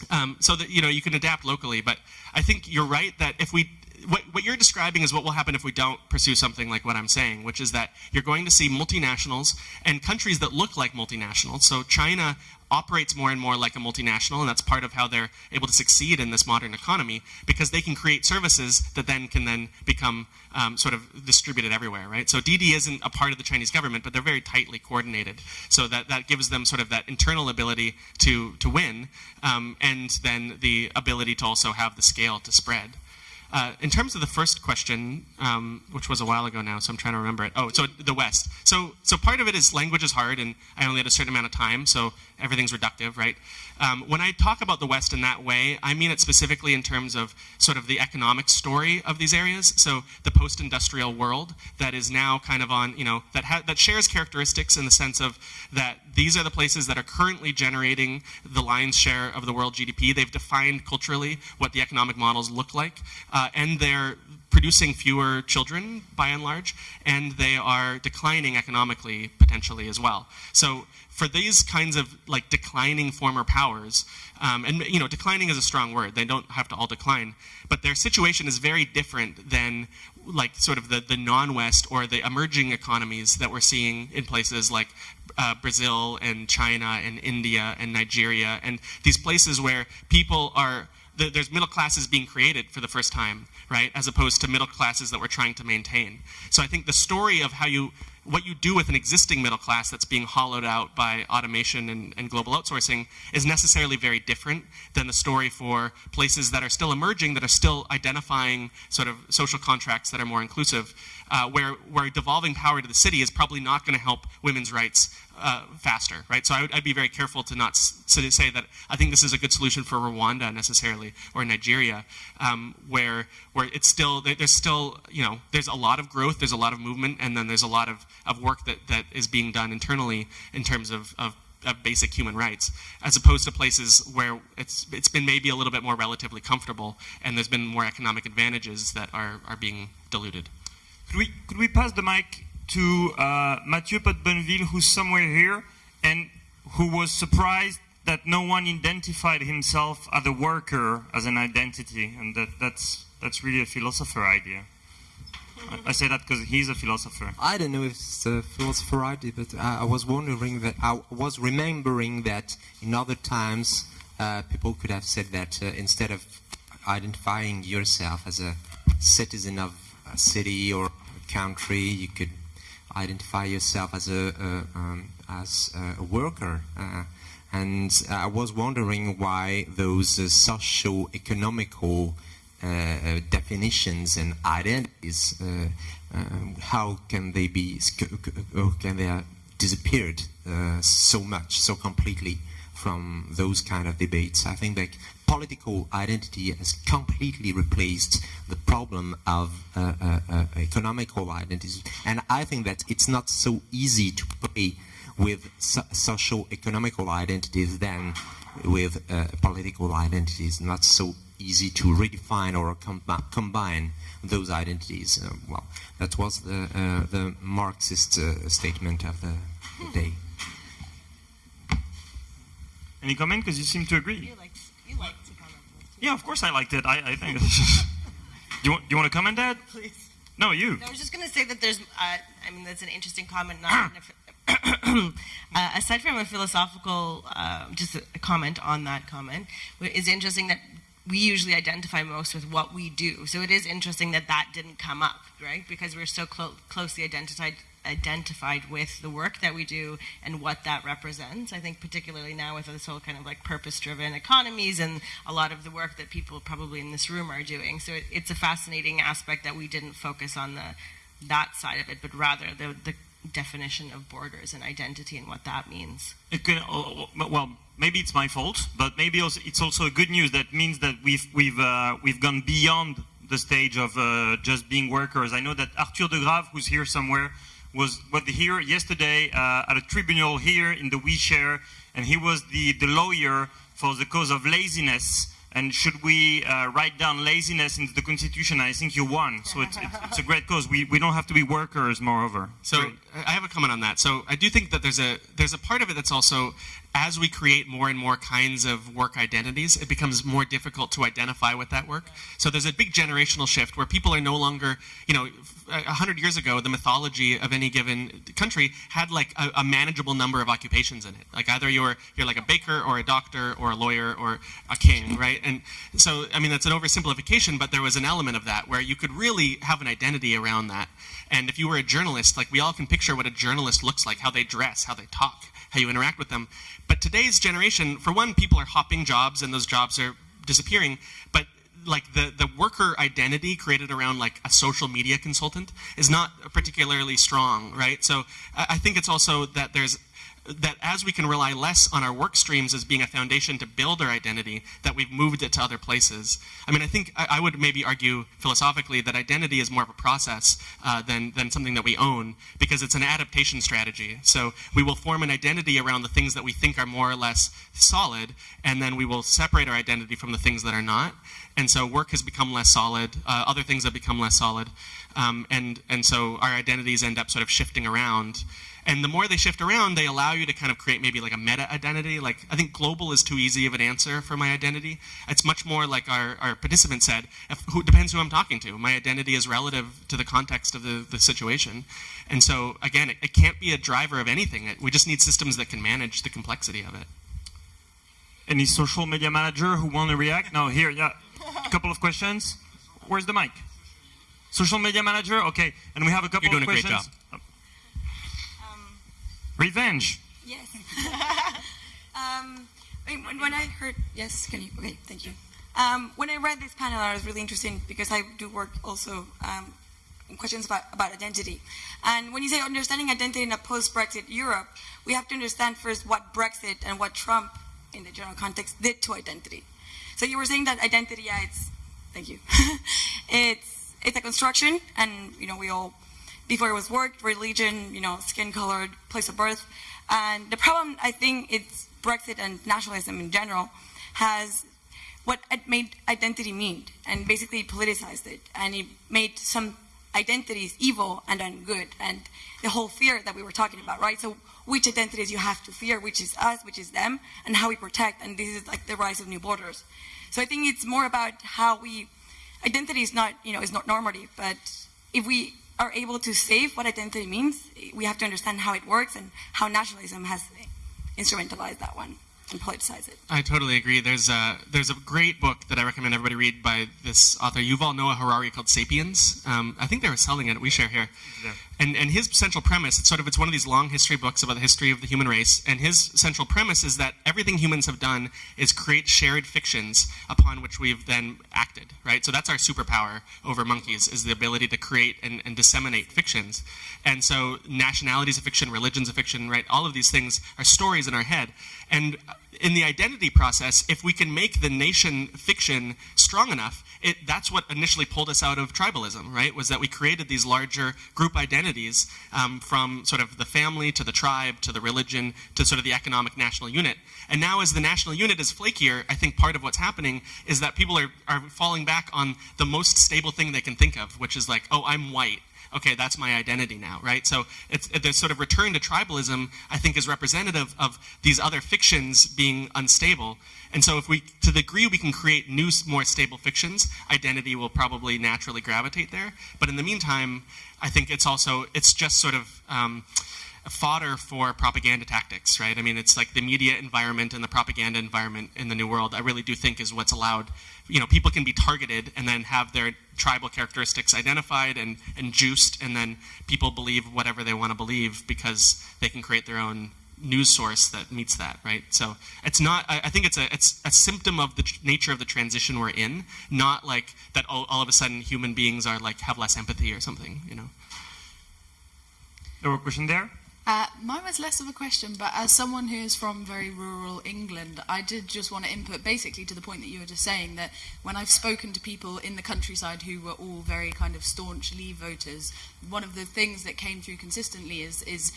um, so that you know you can adapt locally. But I think you're right that if we what, what you're describing is what will happen if we don't pursue something like what I'm saying, which is that you're going to see multinationals and countries that look like multinationals. So China operates more and more like a multinational, and that's part of how they're able to succeed in this modern economy because they can create services that then can then become um, sort of distributed everywhere, right? So Didi isn't a part of the Chinese government, but they're very tightly coordinated. So that, that gives them sort of that internal ability to, to win, um, and then the ability to also have the scale to spread. Uh, in terms of the first question, um, which was a while ago now, so I'm trying to remember it. Oh, so the West. So, so part of it is language is hard, and I only had a certain amount of time, so everything's reductive, right? Um, when I talk about the West in that way, I mean it specifically in terms of sort of the economic story of these areas. So the post-industrial world that is now kind of on, you know, that that shares characteristics in the sense of that these are the places that are currently generating the lion's share of the world GDP. They've defined culturally what the economic models look like, uh, and they're producing fewer children by and large, and they are declining economically potentially as well. So for these kinds of like declining former powers, um, and you know, declining is a strong word. They don't have to all decline, but their situation is very different than like sort of the, the non-West or the emerging economies that we're seeing in places like uh, Brazil and China and India and Nigeria and these places where people are there's middle classes being created for the first time, right, as opposed to middle classes that we're trying to maintain. So I think the story of how you what you do with an existing middle class that's being hollowed out by automation and, and, global outsourcing is necessarily very different than the story for places that are still emerging, that are still identifying sort of social contracts that are more inclusive, uh, where, where devolving power to the city is probably not going to help women's rights uh, faster, right? So I would, I'd be very careful to not to say that I think this is a good solution for Rwanda necessarily or Nigeria, um, where where it's still there's still you know there's a lot of growth, there's a lot of movement, and then there's a lot of, of work that, that is being done internally in terms of, of of basic human rights, as opposed to places where it's it's been maybe a little bit more relatively comfortable, and there's been more economic advantages that are are being diluted. Could we could we pass the mic to uh, Mathieu Potte-Bonneville, who's somewhere here, and who was surprised that no one identified himself as a worker as an identity, and that, that's, that's really a philosopher idea. I, say that because he's a philosopher. I don't know if it's a philosopher idea, but I, I was wondering that I was remembering that in other times uh, people could have said that uh, instead of identifying yourself as a citizen of a city or a country, you could identify yourself as a, um, as a worker. Uh, and I was wondering why those uh, socio-economical uh, definitions and identities, uh, um, how can they be, can they disappeared uh, so much, so completely from those kind of debates. I think that political identity has completely replaced the problem of uh, uh, uh, economical identities, and I think that it's not so easy to play with so- social economical identities than with uh, political identities. Not so easy to redefine or com- combine those identities. Uh, well, that was the, uh, the Marxist statement of the day. Any comment? Because you seem to agree. You you to comment. Yeah, of course I liked it. I, I think. do you want, do you want to comment, Dad? Please. No, you. No, I was just going to say that there's, uh, I mean, that's an interesting comment. Not uh, aside from a philosophical, uh, just a, a comment on that comment, it's interesting that we usually identify most with what we do. So it is interesting that that didn't come up, right? Because we're so clo- closely identified identified with the work that we do and what that represents. I think particularly now with this whole kind of like purpose-driven economies and a lot of the work that people probably in this room are doing. So it, it's a fascinating aspect that we didn't focus on the that side of it, but rather the the definition of borders and identity and what that means. It can, uh, well, maybe it's my fault, but maybe it's also a good news. That means that we've we've uh, we've gone beyond the stage of uh, just being workers. I know that Arthur de Grave, who's here somewhere, was was here yesterday uh, at a tribunal here in the OuiShare, and he was the the lawyer for the cause of laziness. And should we uh, write down laziness into the constitution? I think you won. So it's, it's, it's a great cause. We, we don't have to be workers, moreover. So Great. I have a comment on that. So I do think that there's a there's a part of it that's also as we create more and more kinds of work identities, it becomes more difficult to identify with that work. So there's a big generational shift where people are no longer, you know, a hundred years ago, the mythology of any given country had like a, a manageable number of occupations in it. Like either you're you're like a baker or a doctor or a lawyer or a king, right? And so I mean that's an oversimplification, but there was an element of that where you could really have an identity around that. And if you were a journalist, like we all can picture what a journalist looks like, how they dress, how they talk, how you interact with them. But today's generation, for one, people are hopping jobs and those jobs are disappearing. But like the, the worker identity created around like a social media consultant is not particularly strong, right? So I I think it's also that there's that as we can rely less on our work streams as being a foundation to build our identity, that we've moved it to other places. I mean, I think I, I would maybe argue philosophically that identity is more of a process uh, than, than something that we own because it's an adaptation strategy. So we will form an identity around the things that we think are more or less solid, and then we will separate our identity from the things that are not. And so work has become less solid, uh, other things have become less solid. Um, and, and so our identities end up sort of shifting around. And the more they shift around, they allow you to kind of create maybe like a meta identity. Like, I think global is too easy of an answer for my identity. It's much more like our, our participant said, if, who depends who I'm talking to. My identity is relative to the context of the, the situation. And so, again, it, it can't be a driver of anything. It, we just need systems that can manage the complexity of it. Any social media manager who want to react? No, here, yeah. A couple of questions. Where's the mic? Social media manager? Okay. And we have a couple You're doing of a great questions. Revenge. Yes. um, when, I heard, yes, can you? Okay, thank you. Um, when I read this panel, I was really interested because I do work also um, in questions about, about identity. And when you say understanding identity in a post-Brexit Europe, we have to understand first what Brexit and what Trump, in the general context, did to identity. So you were saying that identity, yeah, it's, thank you, it's it's a construction, and you know we all before it was work, religion, you know, skin color, place of birth. And the problem, I think, it's Brexit and nationalism in general, has what it made identity mean, and basically politicized it, and it made some identities evil and ungood and the whole fear that we were talking about, right? So which identities you have to fear, which is us, which is them, and how we protect, and this is like the rise of new borders. So I think it's more about how we, identity is not, you know, is not normative, but if we are able to save what identity means, we have to understand how it works and how nationalism has instrumentalized that one and politicized it. I totally agree. There's a there's a great book that I recommend everybody read by this author Yuval Noah Harari called *Sapiens*. Um, I think they were selling it OuiShare here, and and his central premise it's sort of it's one of these long history books about the history of the human race. And his central premise is that everything humans have done is create shared fictions upon which we've then acted. Right. So that's our superpower over monkeys is the ability to create and, and disseminate fictions. And so nationalities of fiction, religions of fiction, right? All of these things are stories in our head. And in the identity process, if we can make the nation fiction strong enough, it, that's what initially pulled us out of tribalism, right? Was that we created these larger group identities um, from sort of the family to the tribe to the religion to sort of the economic national unit. And now, as the national unit is flakier, I think part of what's happening is that people are, are falling back on the most stable thing they can think of, which is like, oh, I'm white okay, that's my identity now, right? So it's the sort of return to tribalism, I think, is representative of these other fictions being unstable. And so if we, to the degree we can create new, more stable fictions, identity will probably naturally gravitate there. But in the meantime, I think it's also, it's just sort of, um, fodder for propaganda tactics, right? I mean, it's like the media environment and the propaganda environment in the New World, I really do think is what's allowed. You know, people can be targeted and then have their tribal characteristics identified and, and juiced, and then people believe whatever they want to believe because they can create their own news source that meets that, right? So it's not. I, I think it's a it's a symptom of the nature of the transition we're in, not like that. All, all of a sudden, human beings are like have less empathy or something, you know. There were a question there. Uh, mine was less of a question, but as someone who is from very rural England, I did just want to input basically to the point that you were just saying that when I've spoken to people in the countryside who were all very kind of staunch Leave voters, one of the things that came through consistently is is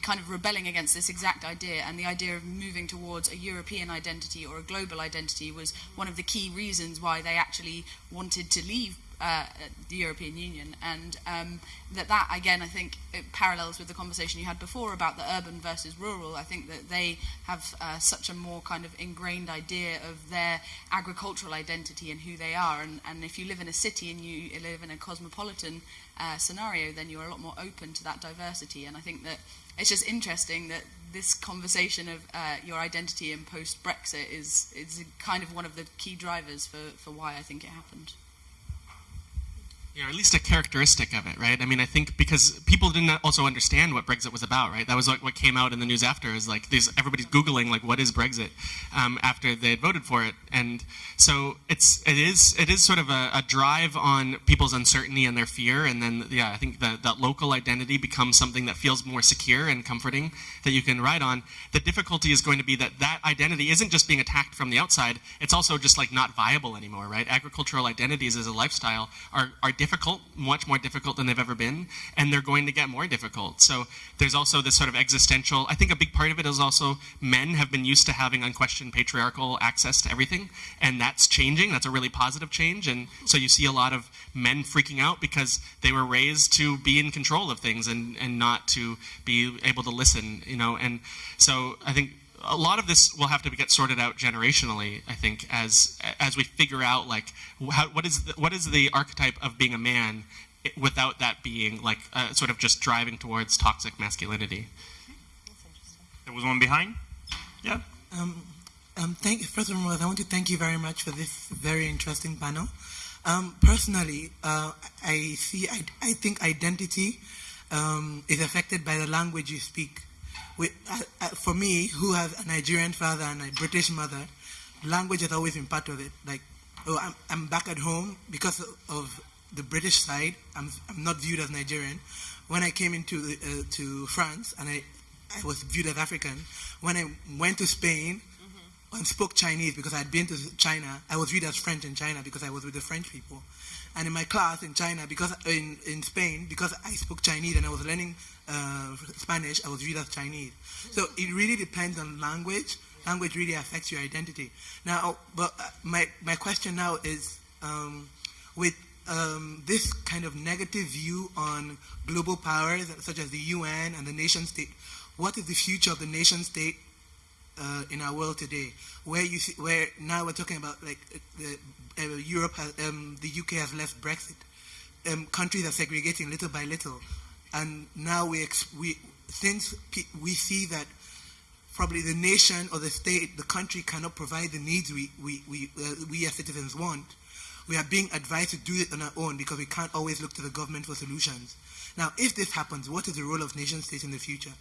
kind of rebelling against this exact idea, and the idea of moving towards a European identity or a global identity was one of the key reasons why they actually wanted to leave uh, the European Union, and um, that that again, I think, it parallels with the conversation you had before about the urban versus rural. I think that they have uh, such a more kind of ingrained idea of their agricultural identity and who they are, and, and if you live in a city and you live in a cosmopolitan uh, scenario, then you're a lot more open to that diversity, and I think that it's just interesting that this conversation of uh, your identity in post Brexit is is kind of one of the key drivers for, for why I think it happened you know, at least a characteristic of it, right? I mean, I think because people didn't also understand what Brexit was about, right? That was like what came out in the news after is like these everybody's googling like what is Brexit um, after they had voted for it, and so it's it is it is sort of a, a, drive on people's uncertainty and their fear, and then yeah, I think that that local identity becomes something that feels more secure and comforting that you can ride on. The difficulty is going to be that that identity isn't just being attacked from the outside; it's also just like not viable anymore, right? Agricultural identities as a lifestyle are are different difficult, much more difficult than they've ever been, and they're going to get more difficult. So there's also this sort of existential, I think a big part of it is also men have been used to having unquestioned patriarchal access to everything, and that's changing. That's a really positive change. And so you see a lot of men freaking out because they were raised to be in control of things and, and not to be able to listen, you know. And so I think a lot of this will have to get sorted out generationally. I think as as we figure out like how, what is the, what is the archetype of being a man without that being like uh, sort of just driving towards toxic masculinity. There was one behind. Yeah. Um, um, thank, first of all, I want to thank you very much for this very interesting panel. Um, personally, uh, I see. I, I think identity um, is affected by the language you speak with, uh, uh, for me, who has a Nigerian father and a British mother, language has always been part of it. Like, oh, I'm, I'm back at home because of the British side. I'm, I'm not viewed as Nigerian. When I came into the, uh, to France and I, I was viewed as African, when I went to Spain mm-hmm. and spoke Chinese because I had been to China, I was viewed as French in China because I was with the French people. And in my class in China, because in, in Spain, because I spoke Chinese and I was learning uh, Spanish, I was viewed as Chinese. So it really depends on language. Language really affects your identity. Now, but uh, my, my question now is um, with um, this kind of negative view on global powers such as the UN and the nation state, what is the future of the nation state uh, in our world today? Where you see, where now we're talking about like the uh, Europe has, um, the UK has left Brexit. Um, countries are segregating little by little, and now we we since we see that probably the nation or the state, the country cannot provide the needs we we we, uh, we as citizens want. We are being advised to do it on our own because we can't always look to the government for solutions. Now, if this happens, what is the role of nation states in the future?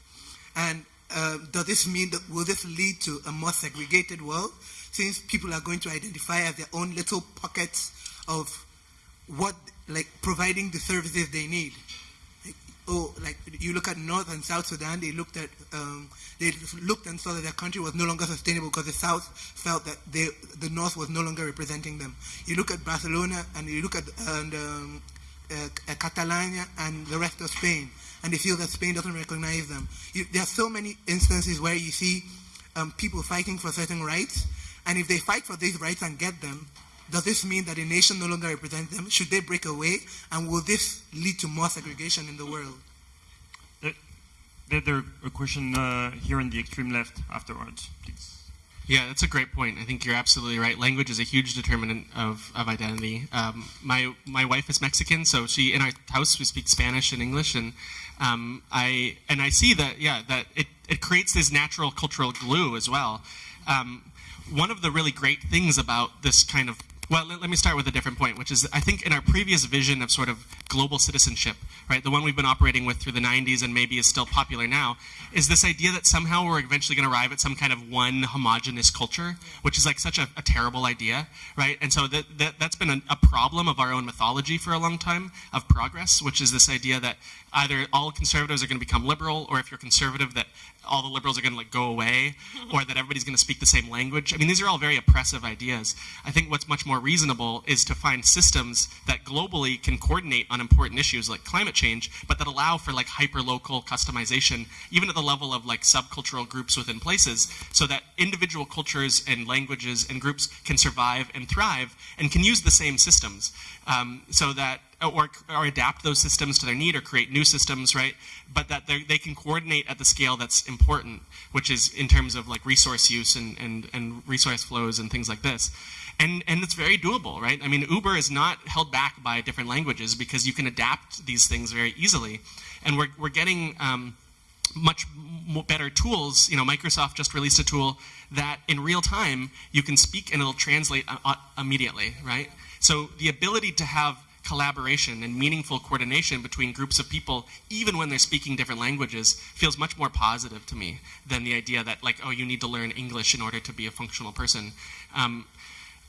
And uh, does this mean that will this lead to a more segregated world? since people are going to identify as their own little pockets of what, like providing the services they need. Oh, like you look at North and South Sudan, they looked at, um, they looked and saw that their country was no longer sustainable because the South felt that they, the North was no longer representing them. You look at Barcelona and you look at and, um, uh, Catalonia and the rest of Spain, and they feel that Spain doesn't recognize them. You, there are so many instances where you see um, people fighting for certain rights, and if they fight for these rights and get them, does this mean that a nation no longer represents them? Should they break away? And will this lead to more segregation in the world? There, there a question uh, here in the extreme left afterwards, please. Yeah, that's a great point. I think you're absolutely right. Language is a huge determinant of, of identity. Um, my my wife is Mexican, so she in our house we speak Spanish and English, and um, I and I see that yeah that it, it creates this natural cultural glue as well. Um, one of the really great things about this kind of well, let, let, me start with a different point, which is I think in our previous vision of sort of global citizenship, right, the one we've been operating with through the 90s and maybe is still popular now, is this idea that somehow we're eventually going to arrive at some kind of one homogenous culture, which is like such a, a terrible idea, right? And so that, that, that's been a, a problem of our own mythology for a long time of progress, which is this idea that either all conservatives are going to become liberal, or if you're conservative, that all the liberals are going to like go away, or that everybody's going to speak the same language. I mean, these are all very oppressive ideas. I think what's much more reasonable is to find systems that globally can coordinate on important issues like climate change, but that allow for like hyper-local customization, even at the level of like subcultural groups within places, so that individual cultures and languages and groups can survive and thrive and can use the same systems, um, so that or, or adapt those systems to their need or create new systems, right? But that they can coordinate at the scale that's important, which is in terms of like resource use and, and, and resource flows and things like this. And, and it's very doable, right? I mean, Uber is not held back by different languages because you can adapt these things very easily. And we're, we're getting um, much better tools. You know, Microsoft just released a tool that in real time you can speak and it'll translate uh, uh, immediately, right? So the ability to have collaboration and meaningful coordination between groups of people, even when they're speaking different languages, feels much more positive to me than the idea that, like, oh, you need to learn English in order to be a functional person. Um,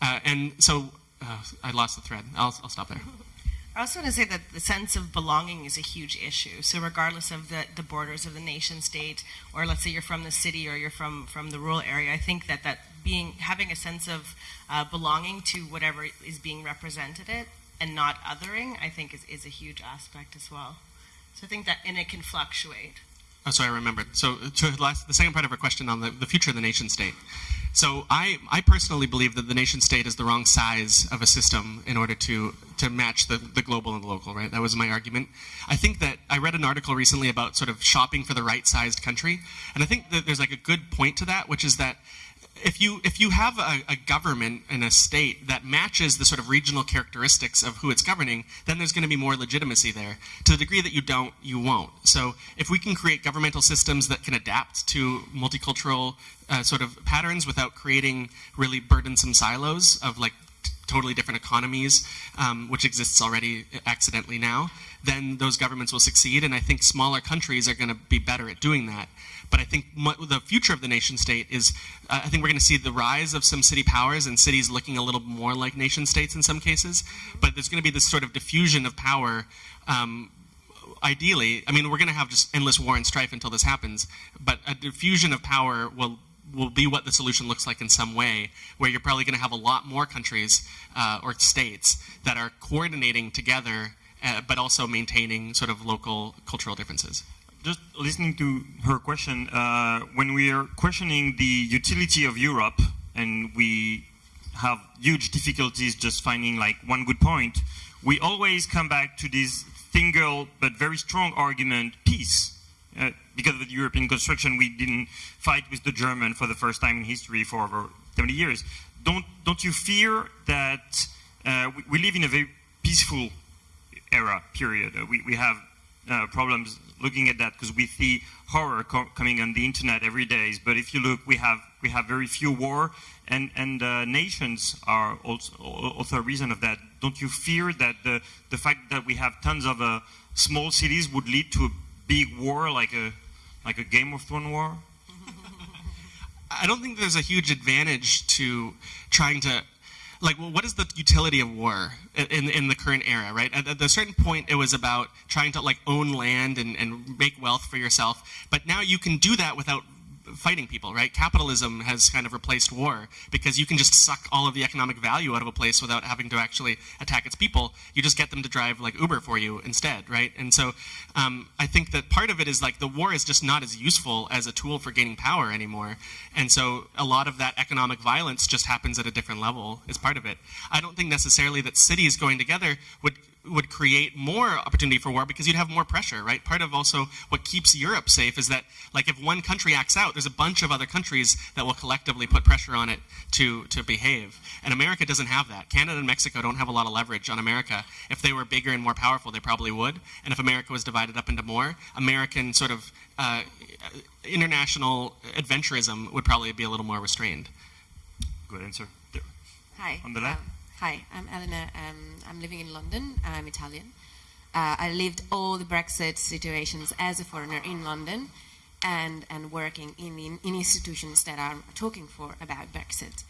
uh, and so uh, I lost the thread. I'll, I'll stop there. I also want to say that the sense of belonging is a huge issue. So regardless of the, the borders of the nation state, or let's say you're from the city or you're from, from the rural area, I think that, that being having a sense of uh, belonging to whatever is being represented it and not othering, I think is, is a huge aspect as well. So I think that, and it can fluctuate. Oh, so I remembered. So to last, the second part of her question on the, the future of the nation state. So I, I personally believe that the nation state is the wrong size of a system in order to, to match the, the global and the local, right? That was my argument. I think that I read an article recently about sort of shopping for the right sized country. And I think that there's like a good point to that, which is that if you if you have a, a, government and a state that matches the sort of regional characteristics of who it's governing, then there's going to be more legitimacy there. To the degree that you don't, you won't. So if we can create governmental systems that can adapt to multicultural uh, sort of patterns without creating really burdensome silos of like totally different economies, um, which exists already accidentally now, then those governments will succeed. And I think smaller countries are going to be better at doing that. But I think the future of the nation state is, uh, I think we're going to see the rise of some city powers and cities looking a little more like nation states in some cases. But there's going to be this sort of diffusion of power. Um, ideally, I mean, we're going to have just endless war and strife until this happens. But a diffusion of power will will be what the solution looks like in some way, where you're probably going to have a lot more countries uh, or states that are coordinating together, uh, but also maintaining sort of local cultural differences just listening to her question, uh, when we are questioning the utility of Europe and we have huge difficulties just finding like one good point, we always come back to this single but very strong argument, peace. Uh, because of the European construction, we didn't fight with the German for the first time in history for over 70 years. Don't, don't you fear that uh, we, we, live in a very peaceful era, period? Uh, we, we have uh, problems looking at that because we see horror co coming on the internet every day. But if you look, we have we have very few war, and and uh, nations are also also a reason of that. Don't you fear that the the fact that we have tons of small cities would lead to a big war, like a like a Game of Thrones war? I don't think there's a huge advantage to trying to like, well, what is the utility of war in, in the current era, right? At, at a certain point, it was about trying to like own land and, and make wealth for yourself. But now you can do that without fighting people, right? Capitalism has kind of replaced war because you can just suck all of the economic value out of a place without having to actually attack its people. You just get them to drive like Uber for you instead, right? And so um, I think that part of it is like the war is just not as useful as a tool for gaining power anymore. And so a lot of that economic violence just happens at a different level is part of it. I don't think necessarily that cities going together would would create more opportunity for war because you'd have more pressure, right? Part of also what keeps Europe safe is that, like, if one country acts out, there's a bunch of other countries that will collectively put pressure on it to, to behave. And America doesn't have that. Canada and Mexico don't have a lot of leverage on America. If they were bigger and more powerful, they probably would. And if America was divided up into more, American sort of uh, international adventurism would probably be a little more restrained. Good answer. Hi. On the left. Um, hi, I'm Elena. Um, I'm living in London. I'm Italian. Uh, I lived all the Brexit situations as a foreigner in London and, and working in, in, in institutions that are talking for about Brexit.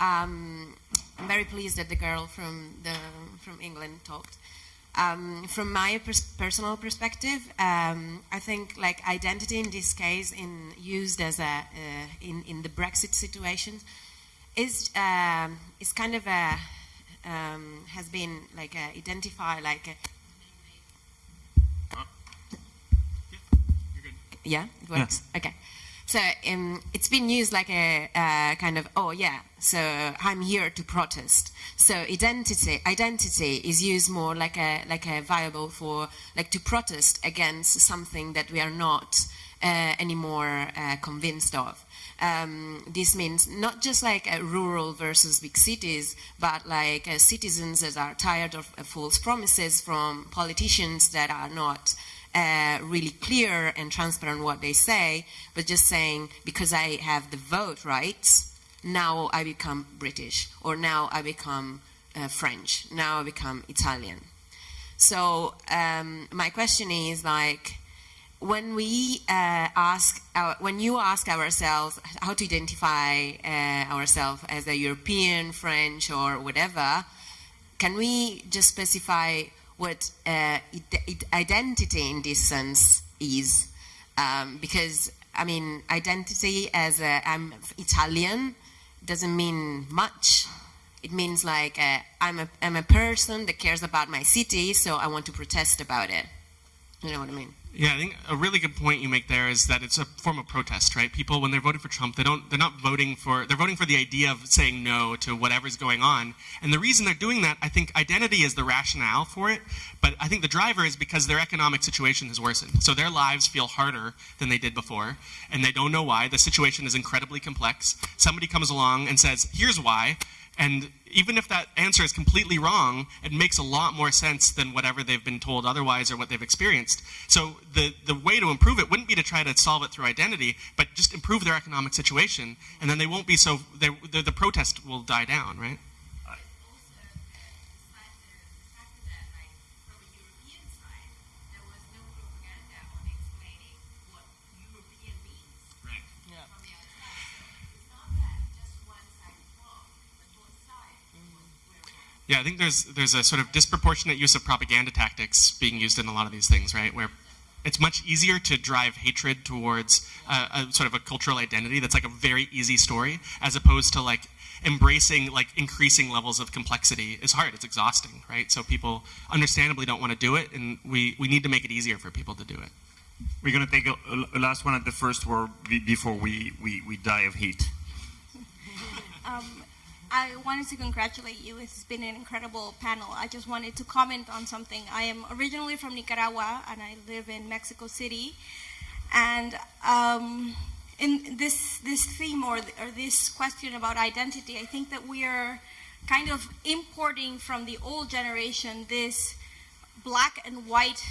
Um, I'm very pleased that the girl from, the, from England talked. Um, from my pers personal perspective, um, I think like identity in this case, in used as a uh, in in the Brexit situation, is um, is kind of a um, has been like a, identified like a, yeah it works. Okay. So um, it's been used like a uh, kind of oh yeah so I'm here to protest. So identity identity is used more like a like a viable for like to protest against something that we are not uh, anymore uh, convinced of um, this means not just like uh, rural versus big cities, but like uh, citizens that are tired of uh, false promises from politicians that are not uh, really clear and transparent what they say, but just saying because I have the vote rights, now I become British, or now I become uh, French, now I become Italian. So um, my question is like when we uh, ask, our, when you ask ourselves how to identify uh, ourselves as a European, French, or whatever, can we just specify what uh, identity in this sense is? Um, because I mean, identity as I'm Italian doesn't mean much. It means like uh, I'm a I'm a person that cares about my city, so I want to protest about it. You know what I mean? Yeah, I think a really good point you make there is that it's a form of protest, right? People, when they're voting for Trump, they don't, they're not voting for, they're voting for the idea of saying no to whatever's going on. And the reason they're doing that, I think identity is the rationale for it, but I think the driver is because their economic situation has worsened. So their lives feel harder than they did before, and they don't know why. The situation is incredibly complex. Somebody comes along and says, here's why, and even if that answer is completely wrong, it makes a lot more sense than whatever they've been told otherwise or what they've experienced. So the, the way to improve it wouldn't be to try to solve it through identity, but just improve their economic situation, and then they won't be so, the, the protest will die down, right? Yeah, I think there's there's a sort of disproportionate use of propaganda tactics being used in a lot of these things, right? Where it's much easier to drive hatred towards a sort of a cultural identity that's like a very easy story, as opposed to like embracing like increasing levels of complexity is hard. It's exhausting, right? So people understandably don't want to do it, and we we need to make it easier for people to do it. We're going to take a, a last one at the first word before we, we, we die of heat. Um, I wanted to congratulate you. It's been an incredible panel. I just wanted to comment on something. I am originally from Nicaragua and I live in Mexico City. And um, in this this theme or, or this question about identity, I think that we are kind of importing from the old generation this black and white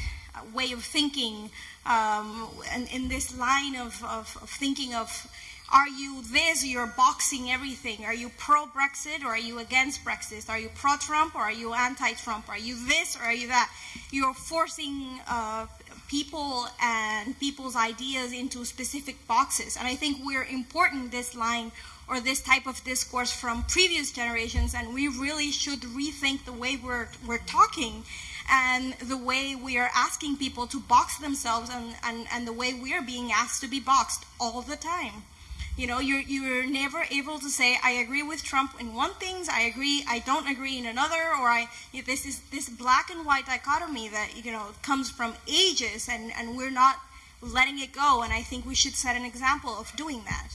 way of thinking um, and in this line of, of, of thinking of are you this? You're boxing everything. Are you pro Brexit or are you against Brexit? Are you pro Trump or are you anti Trump? Are you this or are you that? You're forcing uh, people and people's ideas into specific boxes. And I think we're importing this line or this type of discourse from previous generations, and we really should rethink the way we're, we're talking and the way we are asking people to box themselves and, and, and the way we are being asked to be boxed all the time. You know, you're, you're never able to say, I agree with Trump in one things, I agree, I don't agree in another, or I, this is this black and white dichotomy that, you know, comes from ages and, and we're not letting it go. And I think we should set an example of doing that.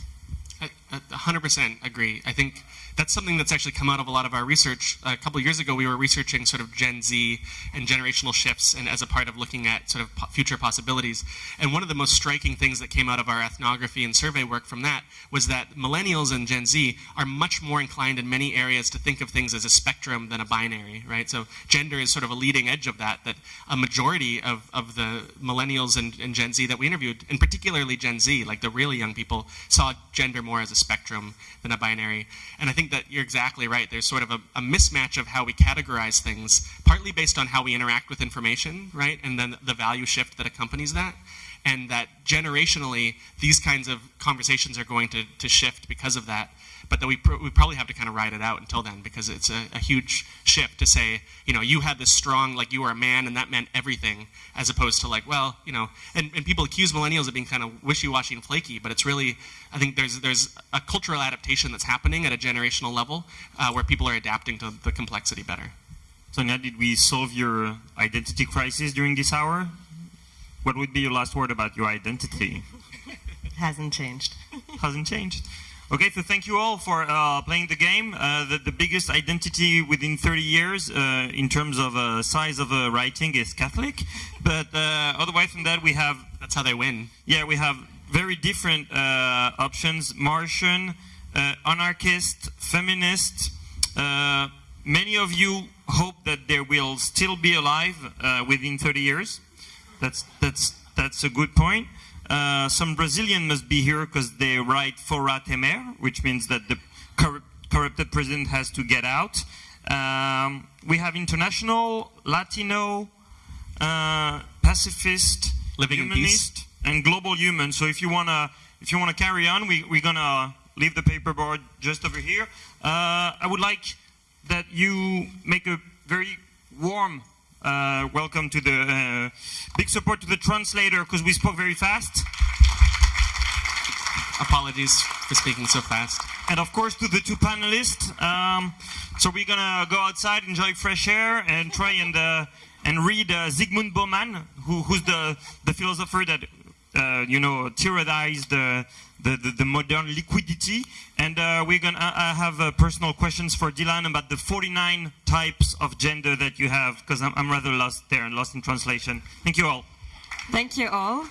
I, I 100% agree. I think that's something that's actually come out of a lot of our research. A couple years ago, we were researching sort of Gen Z and generational shifts, and as a part of looking at sort of future possibilities. And one of the most striking things that came out of our ethnography and survey work from that was that millennials and Gen Z are much more inclined in many areas to think of things as a spectrum than a binary, right? So gender is sort of a leading edge of that. That a majority of, of the millennials and, and Gen Z that we interviewed, and particularly Gen Z, like the really young people, saw gender more as a spectrum than a binary. And I think that you're exactly right. There's sort of a, a, mismatch of how we categorize things, partly based on how we interact with information, right? And then the value shift that accompanies that. And that generationally, these kinds of conversations are going to, to shift because of that but that we, pr- we probably have to kind of ride it out until then because it's a, a, huge shift to say, you know, you had this strong, like you were a man and that meant everything, as opposed to like, well, you know, and, and people accuse millennials of being kind of wishy-washy and flaky, but it's really, I think there's, there's a cultural adaptation that's happening at a generational level uh, where people are adapting to the complexity better. Sonia, did we solve your identity crisis during this hour? What would be your last word about your identity? Hasn't changed. Hasn't changed. Okay, so thank you all for uh, playing the game. Uh, the, the, biggest identity within 30 years uh, in terms of uh, size of uh, writing is Catholic. But uh, otherwise from that, we have... That's how they win. Yeah, we have very different options. Martian, anarchist, feminist. many of you hope that they will still be alive within 30 years. That's, that's, that's a good point. Uh, some Brazilian must be here because they write fora temer, which means that the cor corrupted president has to get out. Um, we have international, Latino, uh, pacifist, living humanist, and global human. So if you wanna, if you wanna carry on, we, we're gonna leave the paperboard just over here. Uh, I would like that you make a very warm uh, welcome to the uh, big support to the translator because we spoke very fast. Apologies for speaking so fast. And of course to the two panelists. Um, so we're gonna go outside, enjoy fresh air, and try and uh, and read uh, Zygmunt Bauman, who, who's the the philosopher that uh, you know tyrannized the the, the, the modern liquidity. And uh, we're going to uh, have uh, personal questions for Dylan about the 49 types of gender that you have, because I'm, I'm rather lost there and lost in translation. Thank you all. Thank you all.